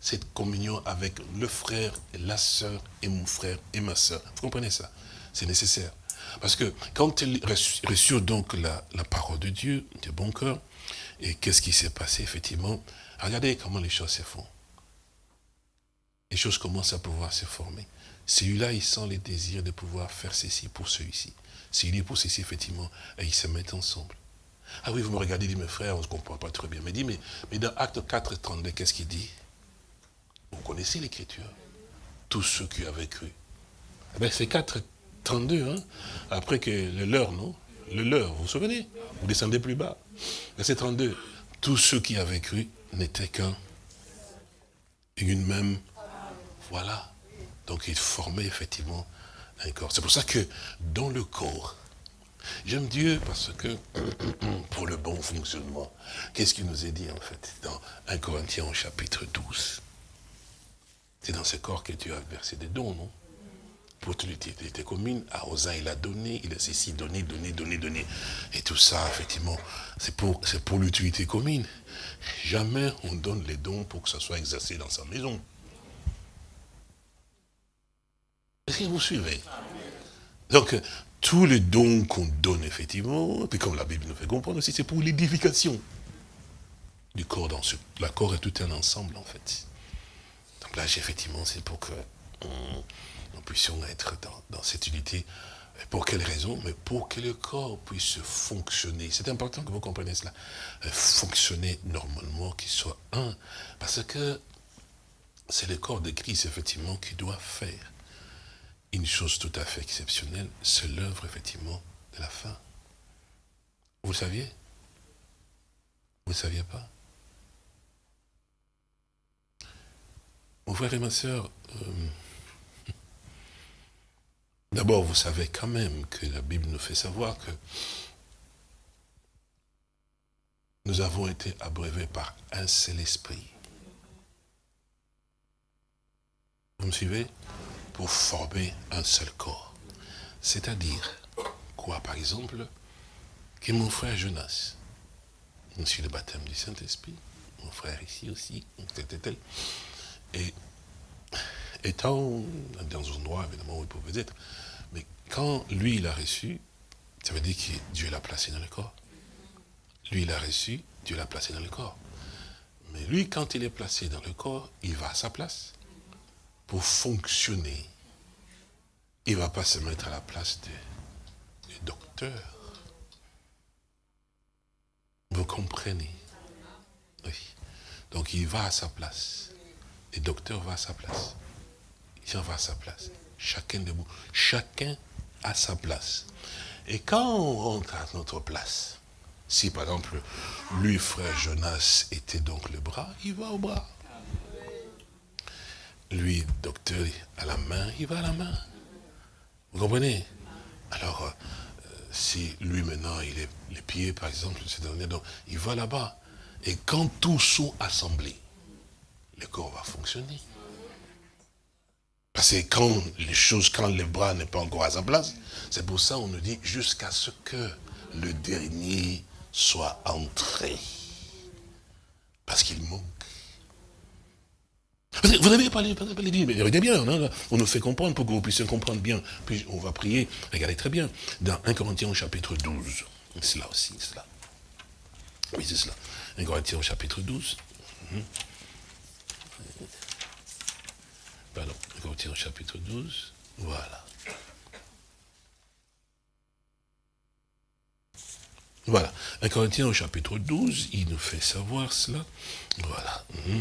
S1: cette communion avec le frère, et la sœur, et mon frère, et ma sœur. Vous comprenez ça? C'est nécessaire. Parce que quand ils reçurent donc la, parole de Dieu, de bon cœur, et qu'est-ce qui s'est passé effectivement? Regardez comment les choses se font. Les choses commencent à pouvoir se former. Celui-là, il sent les désirs de pouvoir faire ceci pour celui-ci. Celui-là pour ceci, effectivement, et ils se mettent ensemble. Ah oui, vous me regardez, dit mes frères, on ne se comprend pas très bien. Mais dit, mais, mais dans Acte 4, 32, qu'est-ce qu'il dit? Vous connaissez l'écriture. Tous ceux qui avaient cru. C'est 4, 32, hein après que le leur, non? Le leur, vous vous souvenez? Vous descendez plus bas. Verset 32. Tous ceux qui avaient cru n'étaient qu'un. Une même. Voilà. Donc ils formaient effectivement un corps. C'est pour ça que dans le corps, j'aime Dieu parce que pour le bon fonctionnement, qu'est-ce qu'il nous est dit en fait dans 1 Corinthiens chapitre 12 c'est dans ce corps que tu as versé des dons, non? Pour l'utilité commune, à Rosa, il a donné, il a ceci donné, donné, donné, donné. Et tout ça, effectivement, c'est pour, l'utilité commune. Jamais on donne les dons pour que ça soit exercé dans sa maison. Est-ce que vous suivez? Donc, tous les dons qu'on donne, effectivement, puis comme la Bible nous fait comprendre aussi, c'est pour l'édification. du corps dans ce... La corps est tout un ensemble, en fait. Là, effectivement, c'est pour que nous puissions être dans, cette unité. Pour quelle raison? Mais pour que le corps puisse fonctionner. C'est important que vous compreniez cela. Euh, fonctionner normalement, qu'il soit un. Parce que c'est le corps de Christ, effectivement, qui doit faire une chose tout à fait exceptionnelle. C'est l'œuvre, effectivement, de la fin. Vous le saviez? Vous ne le saviez pas? Mon frère et ma soeur, euh, d'abord vous savez quand même que la Bible nous fait savoir que nous avons été abreuvés par un seul esprit. Vous me suivez? Pour former un seul corps. C'est-à-dire, quoi par exemple? Que mon frère Jonas, suis le baptême du Saint-Esprit, mon frère ici aussi, tel, tel, tel, et étant dans un endroit, évidemment, où il pouvait être, mais quand lui, il a reçu, ça veut dire que Dieu l'a placé dans le corps. Lui, il a reçu, Dieu l'a placé dans le corps. Mais lui, quand il est placé dans le corps, il va à sa place. Pour fonctionner, il ne va pas se mettre à la place du docteur. Vous comprenez? Oui. Donc il va à sa place. Le docteur va à sa place. Jean va à sa place. Chacun de vous. Chacun à sa place. Et quand on rentre à notre place, si par exemple, lui, frère Jonas, était donc le bras, il va au bras. Lui, docteur, à la main, il va à la main. Vous comprenez? Alors, euh, si lui maintenant, il est les pieds, par exemple, donc, il va là-bas. Et quand tous sont assemblés, le corps va fonctionner. Parce que quand les choses, quand les bras n'est pas encore à sa place, c'est pour ça qu'on nous dit jusqu'à ce que le dernier soit entré. Parce qu'il manque. Vous n'avez pas les dit, mais regardez bien, on nous fait comprendre pour que vous puissiez comprendre bien. Puis on va prier, regardez très bien, dans 1 Corinthiens chapitre 12. C'est là aussi, c'est là. Oui, c'est cela. 1 Corinthiens chapitre 12. Pardon, Corinthiens chapitre 12. Voilà. Voilà. 1 Corinthiens au chapitre 12, il nous fait savoir cela. Voilà. Mhm.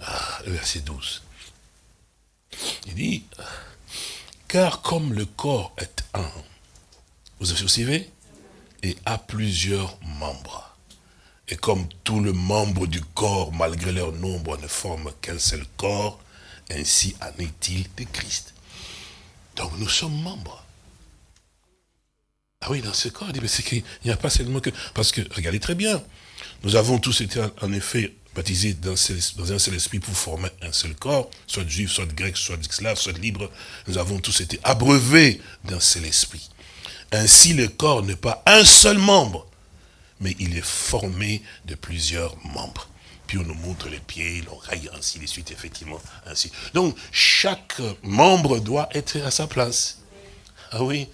S1: Ah, verset 12. Il dit, car comme le corps est un, vous vous suivez Et a plusieurs membres. Et comme tout le membre du corps, malgré leur nombre, ne forme qu'un seul corps, ainsi en est-il de Christ. Donc nous sommes membres. Ah oui, dans ce corps, il qu'il n'y a pas seulement que... Parce que, regardez très bien, nous avons tous été en effet baptisés dans, un seul esprit pour former un seul corps, soit juif, soit grec, soit esclave, soit libre. Nous avons tous été abreuvés d'un seul esprit. Ainsi, le corps n'est pas un seul membre, mais il est formé de plusieurs membres. Puis on nous montre les pieds, l'oreille, ainsi de suite, effectivement, ainsi. Donc, chaque membre doit être à sa place. Ah oui,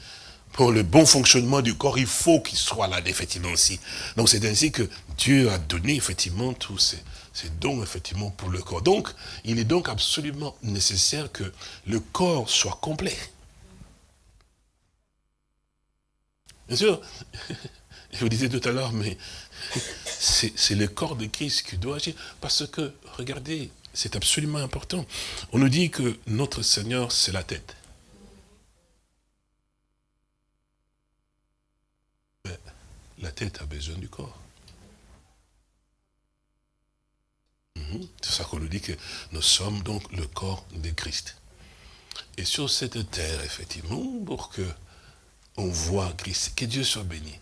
S1: pour le bon fonctionnement du corps, il faut qu'il soit là, effectivement, aussi. Donc, c'est ainsi que Dieu a donné, effectivement, tous ces, ces dons, effectivement, pour le corps. Donc, il est donc absolument nécessaire que le corps soit complet. Bien sûr, je vous disais tout à l'heure, mais c'est le corps de Christ qui doit agir. Parce que, regardez, c'est absolument important. On nous dit que notre Seigneur, c'est la tête. Mais la tête a besoin du corps. Mhm. C'est ça qu'on nous dit que nous sommes donc le corps de Christ. Et sur cette terre, effectivement, pour que on voit Christ, que Dieu soit béni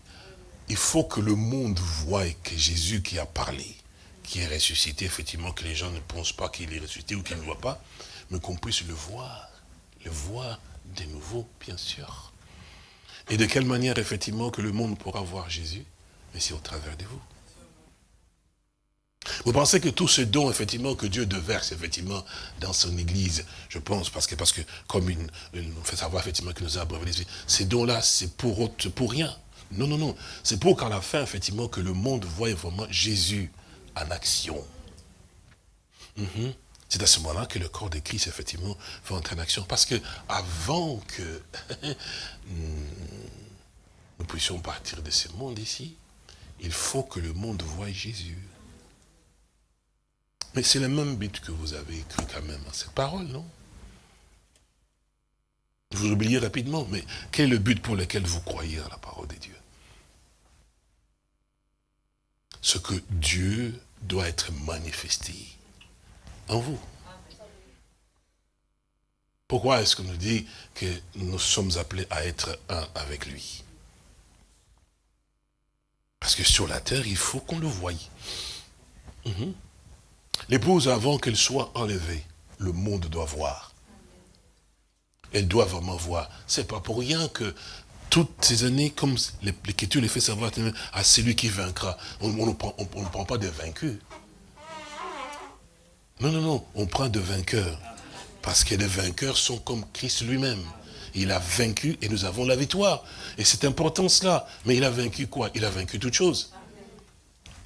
S1: il faut que le monde voie que Jésus qui a parlé, qui est ressuscité, effectivement, que les gens ne pensent pas qu'il est ressuscité ou qu'il ne voit pas, mais qu'on puisse le voir, le voir de nouveau, bien sûr. Et de quelle manière, effectivement, que le monde pourra voir Jésus Mais c'est au travers de vous. Vous pensez que tous ces dons, effectivement, que Dieu déverse, effectivement, dans son Église, je pense, parce que, comme une, on fait savoir, effectivement, que nous a abreuvés ces dons-là, c'est pour rien.
S2: Non, non, non. C'est pour qu'à la fin, effectivement, que le monde voie vraiment Jésus en action. Mhm. C'est à ce moment-là que le corps de Christ, effectivement, va entrer en action. Parce que avant que nous puissions partir de ce monde ici, il faut que le monde voie Jésus. Mais c'est le même but que vous avez écrit quand même à cette parole, non? Vous oubliez rapidement, mais quel est le but pour lequel vous croyez à la parole de Dieu? Ce que Dieu doit être manifesté en vous. Pourquoi est-ce qu'on nous dit que nous sommes appelés à être un avec lui? Parce que sur la terre, il faut qu'on le voie. Mhm. L'épouse, avant qu'elle soit enlevée, le monde doit voir. Elle doit vraiment voir. C'est pas pour rien que toutes ces années, comme l'Écriture les fait savoir à celui qui vaincra, on ne prend, pas de vaincus. Non, non, non, on prend de vainqueurs. Parce que les vainqueurs sont comme Christ lui-même. Il a vaincu et nous avons la victoire. Et c'est important cela. Mais il a vaincu quoi? Il a vaincu toutes choses.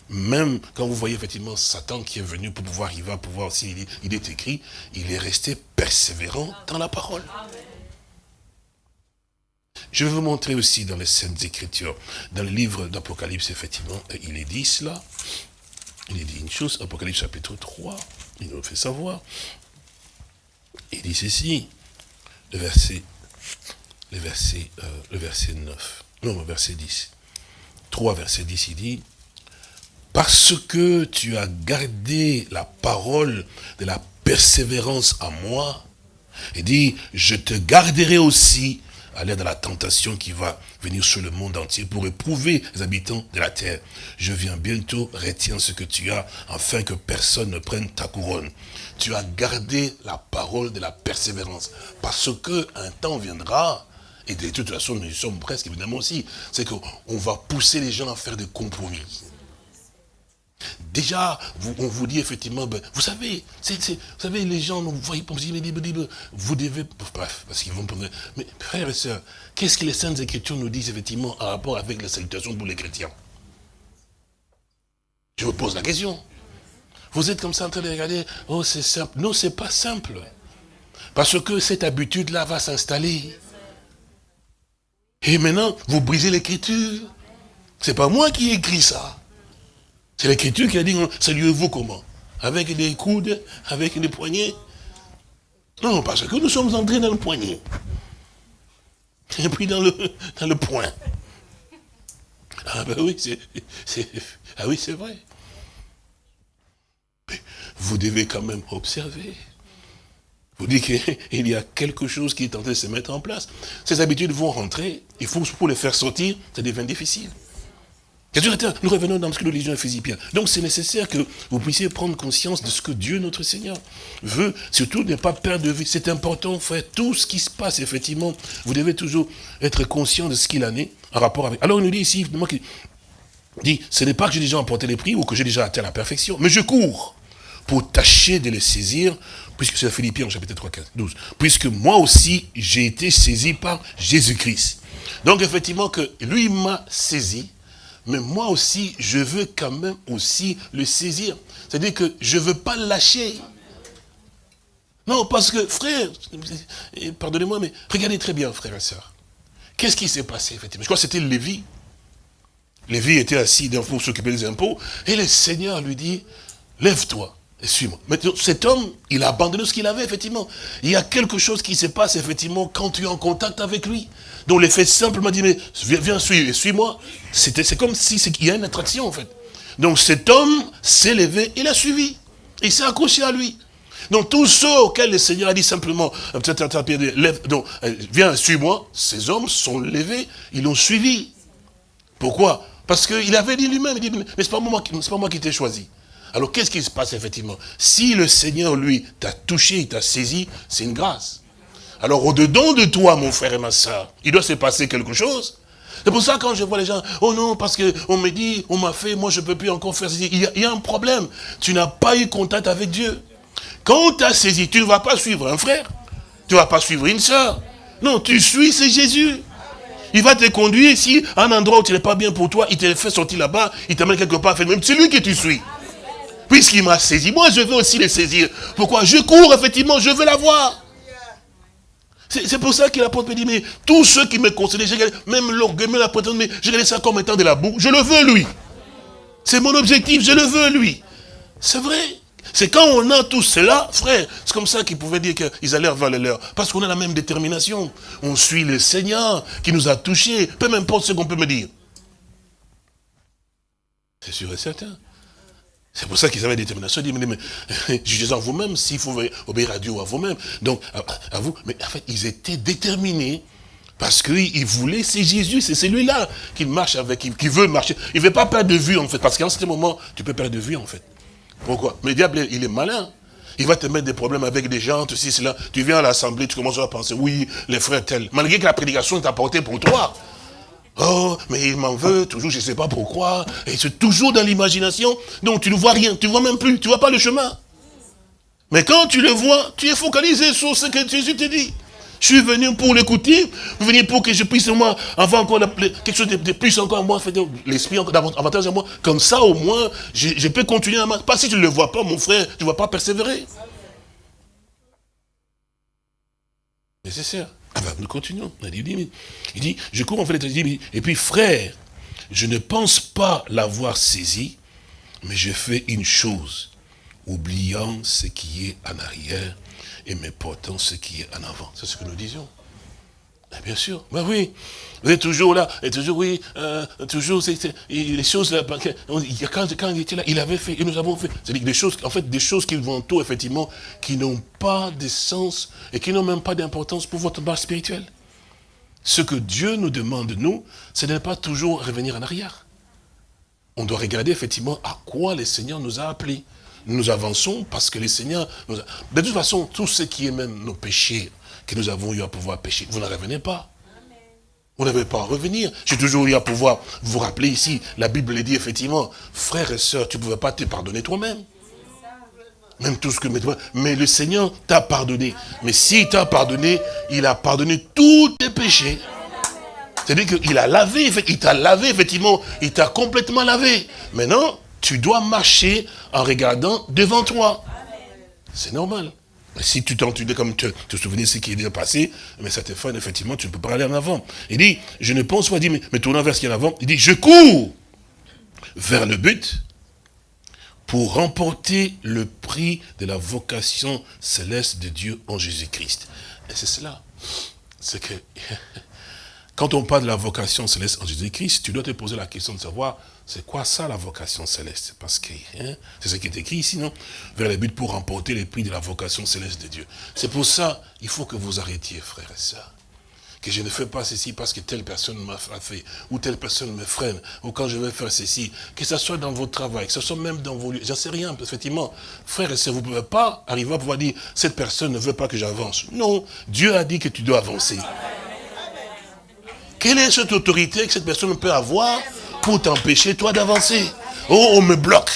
S2: Même quand vous voyez effectivement Satan qui est venu pour pouvoir, il va pouvoir aussi, il est écrit, il est resté persévérant dans la parole. Je vais vous montrer aussi dans les Saintes Écritures, dans le livre d'Apocalypse, effectivement, il est dit cela. Il est dit une chose, Apocalypse chapitre 3, il nous fait savoir. Il dit ceci, le verset, le verset, euh, le verset 9, non, le verset 10. 3, verset 10, il dit, parce que tu as gardé la parole de la persévérance à moi, il dit, je te garderai aussi à l'aide de la tentation qui va venir sur le monde entier pour éprouver les habitants de la terre. Je viens bientôt, retiens ce que tu as, afin que personne ne prenne ta couronne. Tu as gardé la parole de la persévérance, parce que un temps viendra, et de toute façon nous y sommes presque évidemment aussi, c'est qu'on va pousser les gens à faire des compromis. Déjà, on vous dit effectivement, ben, vous savez, vous savez, les gens, vous voyez, vous devez, bref, parce qu'ils vont prendre, mais frères et sœurs, qu'est-ce que les Saintes Écritures nous disent effectivement en rapport avec la salutation pour les chrétiens? Je vous pose la question. Vous êtes comme ça en train de regarder, oh c'est simple. Non, c'est pas simple. Parce que cette habitude-là va s'installer. Et maintenant, vous brisez l'écriture. C'est pas moi qui ai écrit ça. C'est l'écriture qui a dit, saluez-vous comment? Avec des coudes, avec des poignets? Non, parce que nous sommes entrés dans le poignet. Et puis dans le, dans le poing. Ah ben oui, c'est ah oui, vrai. vous devez quand même observer. Vous dites qu'il y a quelque chose qui est en train de se mettre en place. Ces habitudes vont rentrer, il faut pour les faire sortir, ça devient difficile. Nous revenons dans ce que nous lisions à Philippiens. Donc c'est nécessaire que vous puissiez prendre conscience de ce que Dieu, notre Seigneur, veut. Surtout ne pas perdre de vue. C'est important, frère. Tout ce qui se passe, effectivement, vous devez toujours être conscient de ce qu'il en est en rapport avec. Alors il nous dit ici, qui dit, ce n'est pas que j'ai déjà emporté les prix ou que j'ai déjà atteint la perfection, mais je cours pour tâcher de les saisir, puisque c'est Philippiens chapitre 3, 15, 12, puisque moi aussi j'ai été saisi par Jésus-Christ. Donc effectivement que lui m'a saisi, mais moi aussi, je veux quand même aussi le saisir. C'est-à-dire que je ne veux pas lâcher. Non, parce que, frère, pardonnez-moi, mais regardez très bien, frère et soeur. Qu'est-ce qui s'est passé, effectivement Je crois que c'était Lévi. Lévi était assis pour s'occuper des impôts, et le Seigneur lui dit, lève-toi et suis-moi. Mais cet homme, il a abandonné ce qu'il avait, effectivement. Il y a quelque chose qui se passe, effectivement, quand tu es en contact avec lui. Donc l'effet simple m'a dit, mais viens, viens suis-moi. C'est comme si il y a une attraction en fait. Donc cet homme s'est levé, il a suivi. Il s'est accroché à lui. Donc tous ceux auxquels le Seigneur a dit simplement, donc, euh, viens, suis-moi, ces hommes sont levés, ils l'ont suivi. Pourquoi? Parce qu'il avait dit lui-même, il dit, mais ce n'est pas, pas moi qui t'ai choisi. Alors qu'est-ce qui se passe effectivement? Si le Seigneur, lui, t'a touché, t'a saisi, c'est une grâce. Alors au-dedans de toi, mon frère et ma soeur, il doit se passer quelque chose. C'est pour ça quand je vois les gens, oh non, parce qu'on me dit, on m'a fait, moi je peux plus encore faire ceci. Il y, a, un problème. Tu n'as pas eu contact avec Dieu. Quand tu as saisi, tu ne vas pas suivre un frère. Tu ne vas pas suivre une soeur. Non, tu suis, c'est Jésus. Il va te conduire, si un endroit où tu n'es pas bien pour toi, il te fait sortir là-bas, il t'amène quelque part, même c'est lui que tu suis. Puisqu'il m'a saisi, moi je veux aussi le saisir. Pourquoi? Je cours, effectivement, je veux l'avoir. C'est pour ça qu'il a pas dit, mais tous ceux qui me concernent, même l'orgueil, même la prétendance, mais j'ai laissé ça comme étant de la boue, je le veux lui. C'est mon objectif, je le veux lui. C'est vrai. C'est quand on a tout cela, frère, c'est comme ça qu'ils pouvaient dire qu'ils allaient vers les leurs. Parce qu'on a la même détermination. On suit le Seigneur qui nous a touchés, peu importe ce qu'on peut me dire. C'est sûr et certain. C'est pour ça qu'ils avaient la détermination. Ils disaient, mais, jugez en vous-même s'il faut obéir à Dieu ou à vous-même. Donc, à, vous. Mais en fait, ils étaient déterminés parce qu'ils voulaient, c'est Jésus, c'est celui-là qu'il marche avec, qui veut marcher. Il ne veut pas perdre de vue, en fait. Parce qu'en ce moment, tu peux perdre de vue, en fait. Pourquoi? Mais le diable, il est malin. Il va te mettre des problèmes avec des gens, tout ceci, cela. Tu viens à l'assemblée, tu commences à penser, oui, les frères tels. Malgré que la prédication est apportée pour toi. Oh, mais il m'en veut, toujours, je ne sais pas pourquoi. Et c'est toujours dans l'imagination. Donc tu ne vois rien, tu ne vois même plus, tu ne vois pas le chemin. Mais quand tu le vois, tu es focalisé sur ce que Jésus te dit. Je suis venu pour l'écouter, venir pour que je puisse, moi, avoir encore quelque chose de, plus encore, moi, l'esprit davantage à moi. Comme ça, au moins, je, peux continuer à marcher. Pas si tu ne le vois pas, mon frère, tu ne vas pas persévérer. Nécessaire. Ah ben, nous continuons. Il dit, je cours en fait, et puis frère, je ne pense pas l'avoir saisi, mais je fais une chose, oubliant ce qui est en arrière et me portant ce qui est en avant. C'est ce que nous disions. Eh bien sûr, ben oui, vous êtes toujours là, et toujours, oui, euh, toujours, les choses, là, quand, quand il était là, il avait fait, et nous avons fait, c'est-à-dire des choses, en fait, des choses qui vont tout, effectivement, qui n'ont pas de sens, et qui n'ont même pas d'importance pour votre base spirituelle. Ce que Dieu nous demande, nous, c'est de ne pas toujours revenir en arrière. On doit regarder, effectivement, à quoi le Seigneur nous a appelés. Nous avançons parce que le Seigneur nous a... De toute façon, tout ce qui est même nos péchés, que nous avons eu à pouvoir pécher. Vous ne revenez pas. Vous n'avez pas à revenir. J'ai toujours eu à pouvoir vous rappeler ici, la Bible dit effectivement, frères et sœurs, tu ne pouvais pas te pardonner toi-même. Même tout ce que... Mais le Seigneur t'a pardonné. Mais s'il t'a pardonné, il a pardonné tous tes péchés. C'est-à-dire qu'il a lavé, il t'a lavé, effectivement, il t'a complètement lavé. Maintenant, tu dois marcher en regardant devant toi. C'est normal. Si tu t'entendais comme te, te souvenir de ce qui est déjà passé, mais ça te fait, effectivement, tu ne peux pas aller en avant. Il dit, je ne pense pas, dit, mais, mais tournant vers ce qu'il y a en avant, il dit, je cours vers le but pour remporter le prix de la vocation céleste de Dieu en Jésus-Christ. Et c'est cela. C'est que, quand on parle de la vocation céleste en Jésus-Christ, tu dois te poser la question de savoir, c'est quoi ça la vocation céleste? Parce que hein, c'est ce qui est écrit ici, non? Vers le but pour remporter les prix de la vocation céleste de Dieu. C'est pour ça, il faut que vous arrêtiez, frères et sœurs. Que je ne fais pas ceci parce que telle personne m'a fait, ou telle personne me freine, ou quand je vais faire ceci, que ce soit dans votre travail, que ce soit même dans vos lieux, j'en sais rien, effectivement. Frères et sœurs, vous ne pouvez pas arriver à pouvoir dire, cette personne ne veut pas que j'avance. Non, Dieu a dit que tu dois avancer. Quelle est cette autorité que cette personne peut avoir pour t'empêcher, toi, d'avancer. Oh, on me bloque.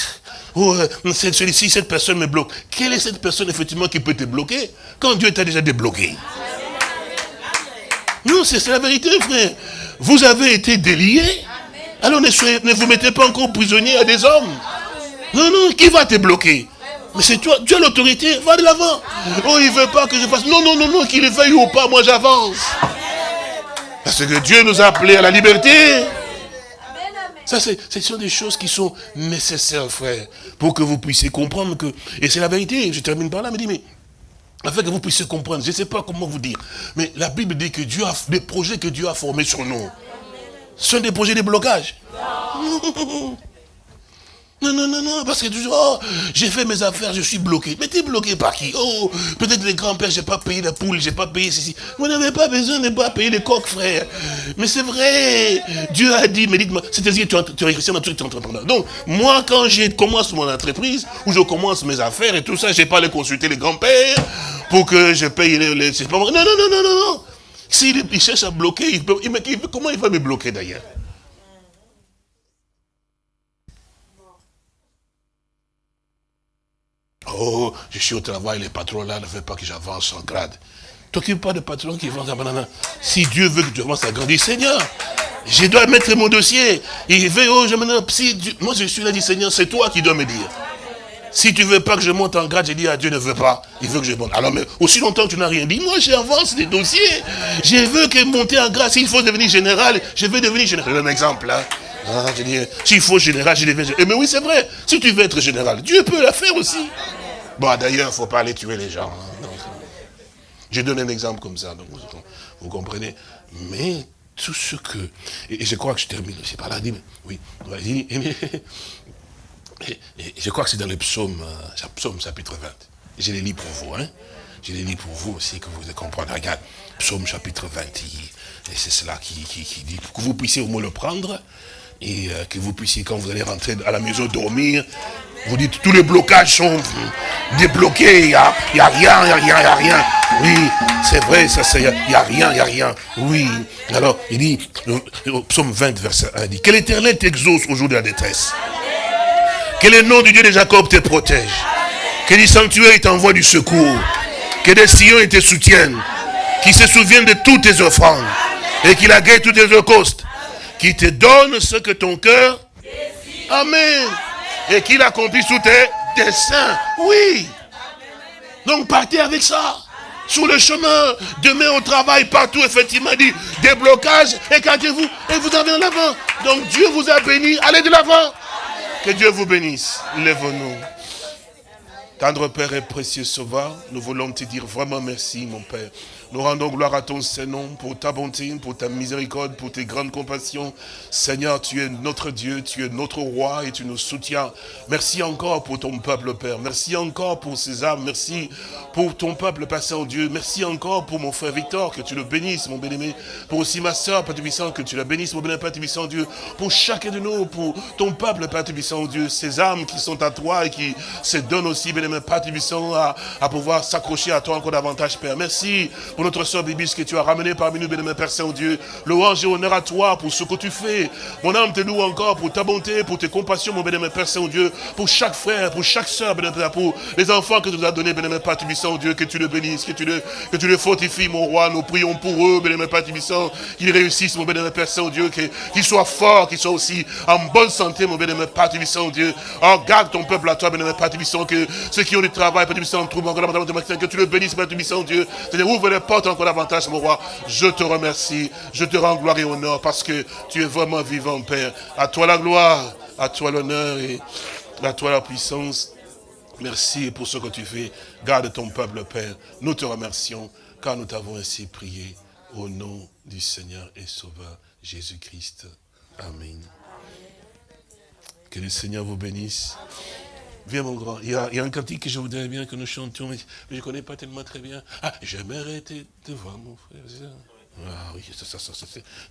S2: Oh, euh, celui-ci, cette personne me bloque. Quelle est cette personne, effectivement, qui peut te bloquer quand Dieu t'a déjà débloqué? Non, c'est la vérité, frère. Vous avez été déliés. Alors ne, ne vous mettez pas encore prisonnier à des hommes. Non, non, qui va te bloquer? Mais c'est toi, tu as l'autorité, va de l'avant. Oh, il ne veut pas que je fasse. Non, non, non, non, qu'il le veuille ou pas, moi j'avance. Parce que Dieu nous a appelés à la liberté. Ça, ce sont des choses qui sont nécessaires, frère, pour que vous puissiez comprendre que... Et c'est la vérité, je termine par là, mais dis, mais afin que vous puissiez comprendre, je ne sais pas comment vous dire, mais la Bible dit que Dieu a des projets que Dieu a formés sur nous. Ce sont des projets de blocage. Non, non, non, non, parce que toujours, oh, j'ai fait mes affaires, je suis bloqué. Mais tu es bloqué par qui? Oh, peut-être les grands-pères, j'ai pas payé la poule, j'ai pas payé ceci. Vous n'avez pas besoin de pas payer les coques, frère. Mais c'est vrai. Dieu a dit, mais dites-moi, c'est-à-dire tu, tu es chrétien, tu es entrepreneur. Donc, moi, quand je commence mon entreprise, ou je commence mes affaires et tout ça, j'ai pas aller consulter les grands-pères pour que je paye les... les. Non, non, non, non, non, non. S'il il cherche à bloquer, il peut, il, comment il va me bloquer d'ailleurs? Oh, je suis au travail, les patrons là ne veulent pas que j'avance en grade. T'occupe pas de patron qui vend sa banane. Si Dieu veut que tu commences à grandir, Seigneur, je dois mettre mon dossier. Il veut, oh, je me si Moi, je suis là, dit Seigneur, c'est toi qui dois me dire. Si tu veux pas que je monte en grade, j'ai dit à Dieu ne veut pas. Il veut que je monte. Alors, mais aussi longtemps que tu n'as rien dit, moi j'avance des dossiers. Je veux que monter en grade, s'il faut devenir général, je veux devenir général. Un exemple là. Ah, s'il faut général, je deviens général. Mais oui, c'est vrai. Si tu veux être général, Dieu peut la faire aussi. Bon, d'ailleurs, il ne faut pas aller tuer les gens. Hein. Je donne un exemple comme ça, donc vous, comprenez. Mais tout ce que... Et je crois que je termine aussi par là. Dit, oui, et, je crois que c'est dans le psaume, euh, psaume chapitre 20. Je les lis pour vous. Hein. Je les lis pour vous aussi, que vous compreniez. Regarde, psaume chapitre 20. Et c'est cela qui, qui, dit, que vous puissiez au moins le prendre, et euh, que vous puissiez, quand vous allez rentrer à la maison dormir, vous dites, tous les blocages sont débloqués, il n'y a, a rien, il n'y a rien, il n'y a rien. Oui, c'est vrai, il n'y a, rien, il n'y a rien. Oui. Alors, il dit, au psaume 20, verset 1, il dit, que l'éternel t'exauce au jour de la détresse. Que le nom du Dieu de Jacob te protège. Que les sanctuaires t'envoient du secours. Que des sillons te soutiennent. Qu'il se souvienne de toutes tes offrandes. Et qu'il agrée tous tes holocaustes. Qu'il te donne ce que ton cœur. Amen et qu'il accomplit sous tes desseins. Oui. Donc partez avec ça. Sur le chemin, demain au travail, partout, effectivement, dit déblocage, écartez-vous et vous avez en avant. Donc Dieu vous a béni, allez de l'avant. Que Dieu vous bénisse. Lève-nous. Tendre Père et précieux Sauveur, nous voulons te dire vraiment merci, mon Père. Nous rendons gloire à ton Saint-Nom pour ta bonté, pour ta miséricorde, pour tes grandes compassions. Seigneur, tu es notre Dieu, tu es notre roi et tu nous soutiens. Merci encore pour ton peuple, Père. Merci encore pour ces âmes. Merci pour ton peuple, Père Saint-Dieu. Merci encore pour mon frère Victor, que tu le bénisses, mon bien-aimé. Pour aussi ma soeur, Père Tubissant, que tu la bénisses, mon bien-aimé, Père Dieu. Pour chacun de nous, pour ton peuple, Père Tubissant, Dieu. Ces âmes qui sont à toi et qui se donnent aussi, bien-aimé, Père Tubissant, à pouvoir s'accrocher à toi encore davantage, Père. Merci pour notre soeur Bibis que tu as ramené parmi nous, bénémoine Père Saint-Dieu. Louange et honneur à toi pour ce que tu fais. Mon âme te loue encore pour ta bonté, pour tes compassions, mon bénémoine Père Saint-Dieu. Pour chaque frère, pour chaque soeur, bénémoine pour les enfants que tu nous as donnés, bénémoine Père Tubissant, Dieu, que tu le bénisses, que tu le, que tu le fortifies, mon roi. Nous prions pour eux, bénémoine Père Tubissant, qu'ils réussissent, mon bénémoine Père Saint-Dieu, qu'ils soient forts, qu'ils soient aussi en bonne santé, mon bénémoine Père Tubissant, Dieu. Oh, garde ton peuple à toi, bénémoine Père Tubissant, que ceux qui ont du travail, Père Tubissant, trouvent encore que tu le bénisses, Père Tubissant, Dieu. Portes encore davantage, mon roi. Je te remercie, je te rends gloire et honneur parce que tu es vraiment vivant, Père. À toi la gloire, à toi l'honneur et à toi la puissance. Merci pour ce que tu fais. Garde ton peuple, Père. Nous te remercions car nous t'avons ainsi prié au nom du Seigneur et Sauveur Jésus-Christ. Amen. Que le Seigneur vous bénisse. Viens mon grand, il y, a, un cantique que je voudrais bien que nous chantions, mais, je ne connais pas tellement très bien. Ah, j'aimerais te, te voir mon frère. Ah oui, ça, ça, ça,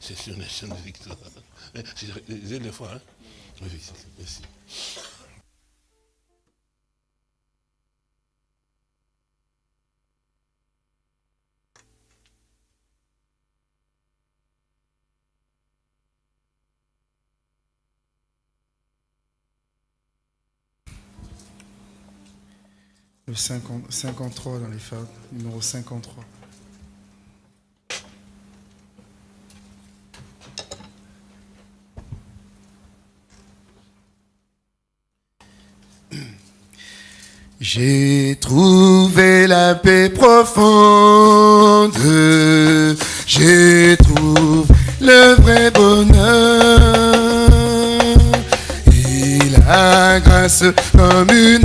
S2: c'est une de victoire. C'est des fois, hein Oui, merci.
S1: Le 50, 53 dans les fables, numéro 53. J'ai trouvé la paix profonde, j'ai trouvé le vrai bonheur et la grâce comme une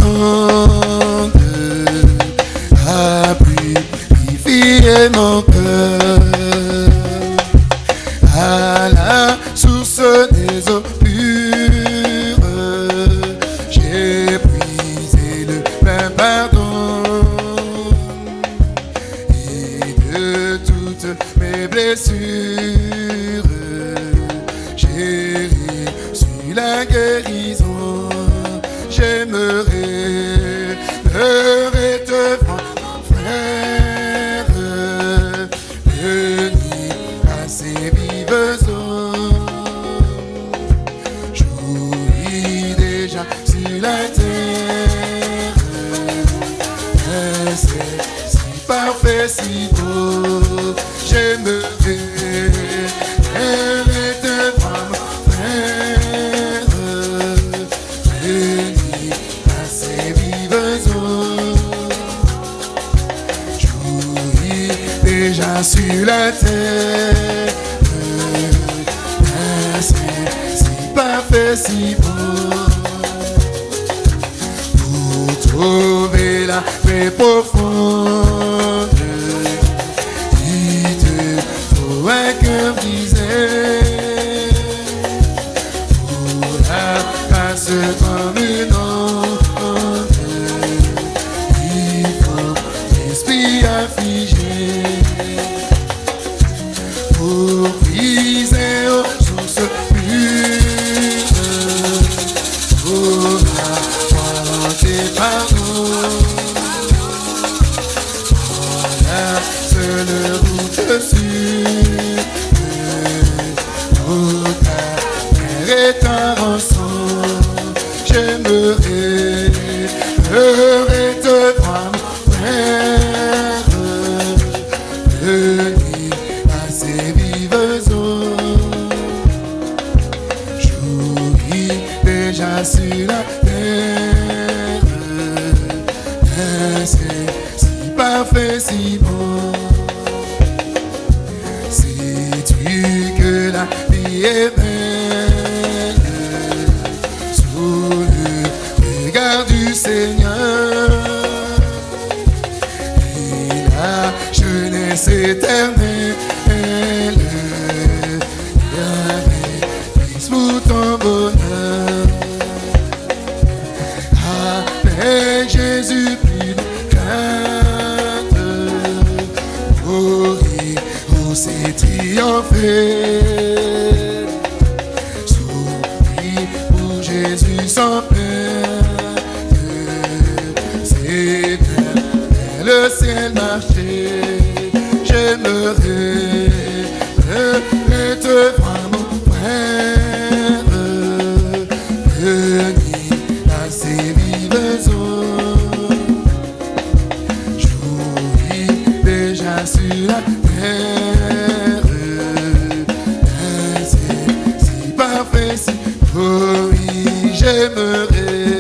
S1: oui, J'aimerais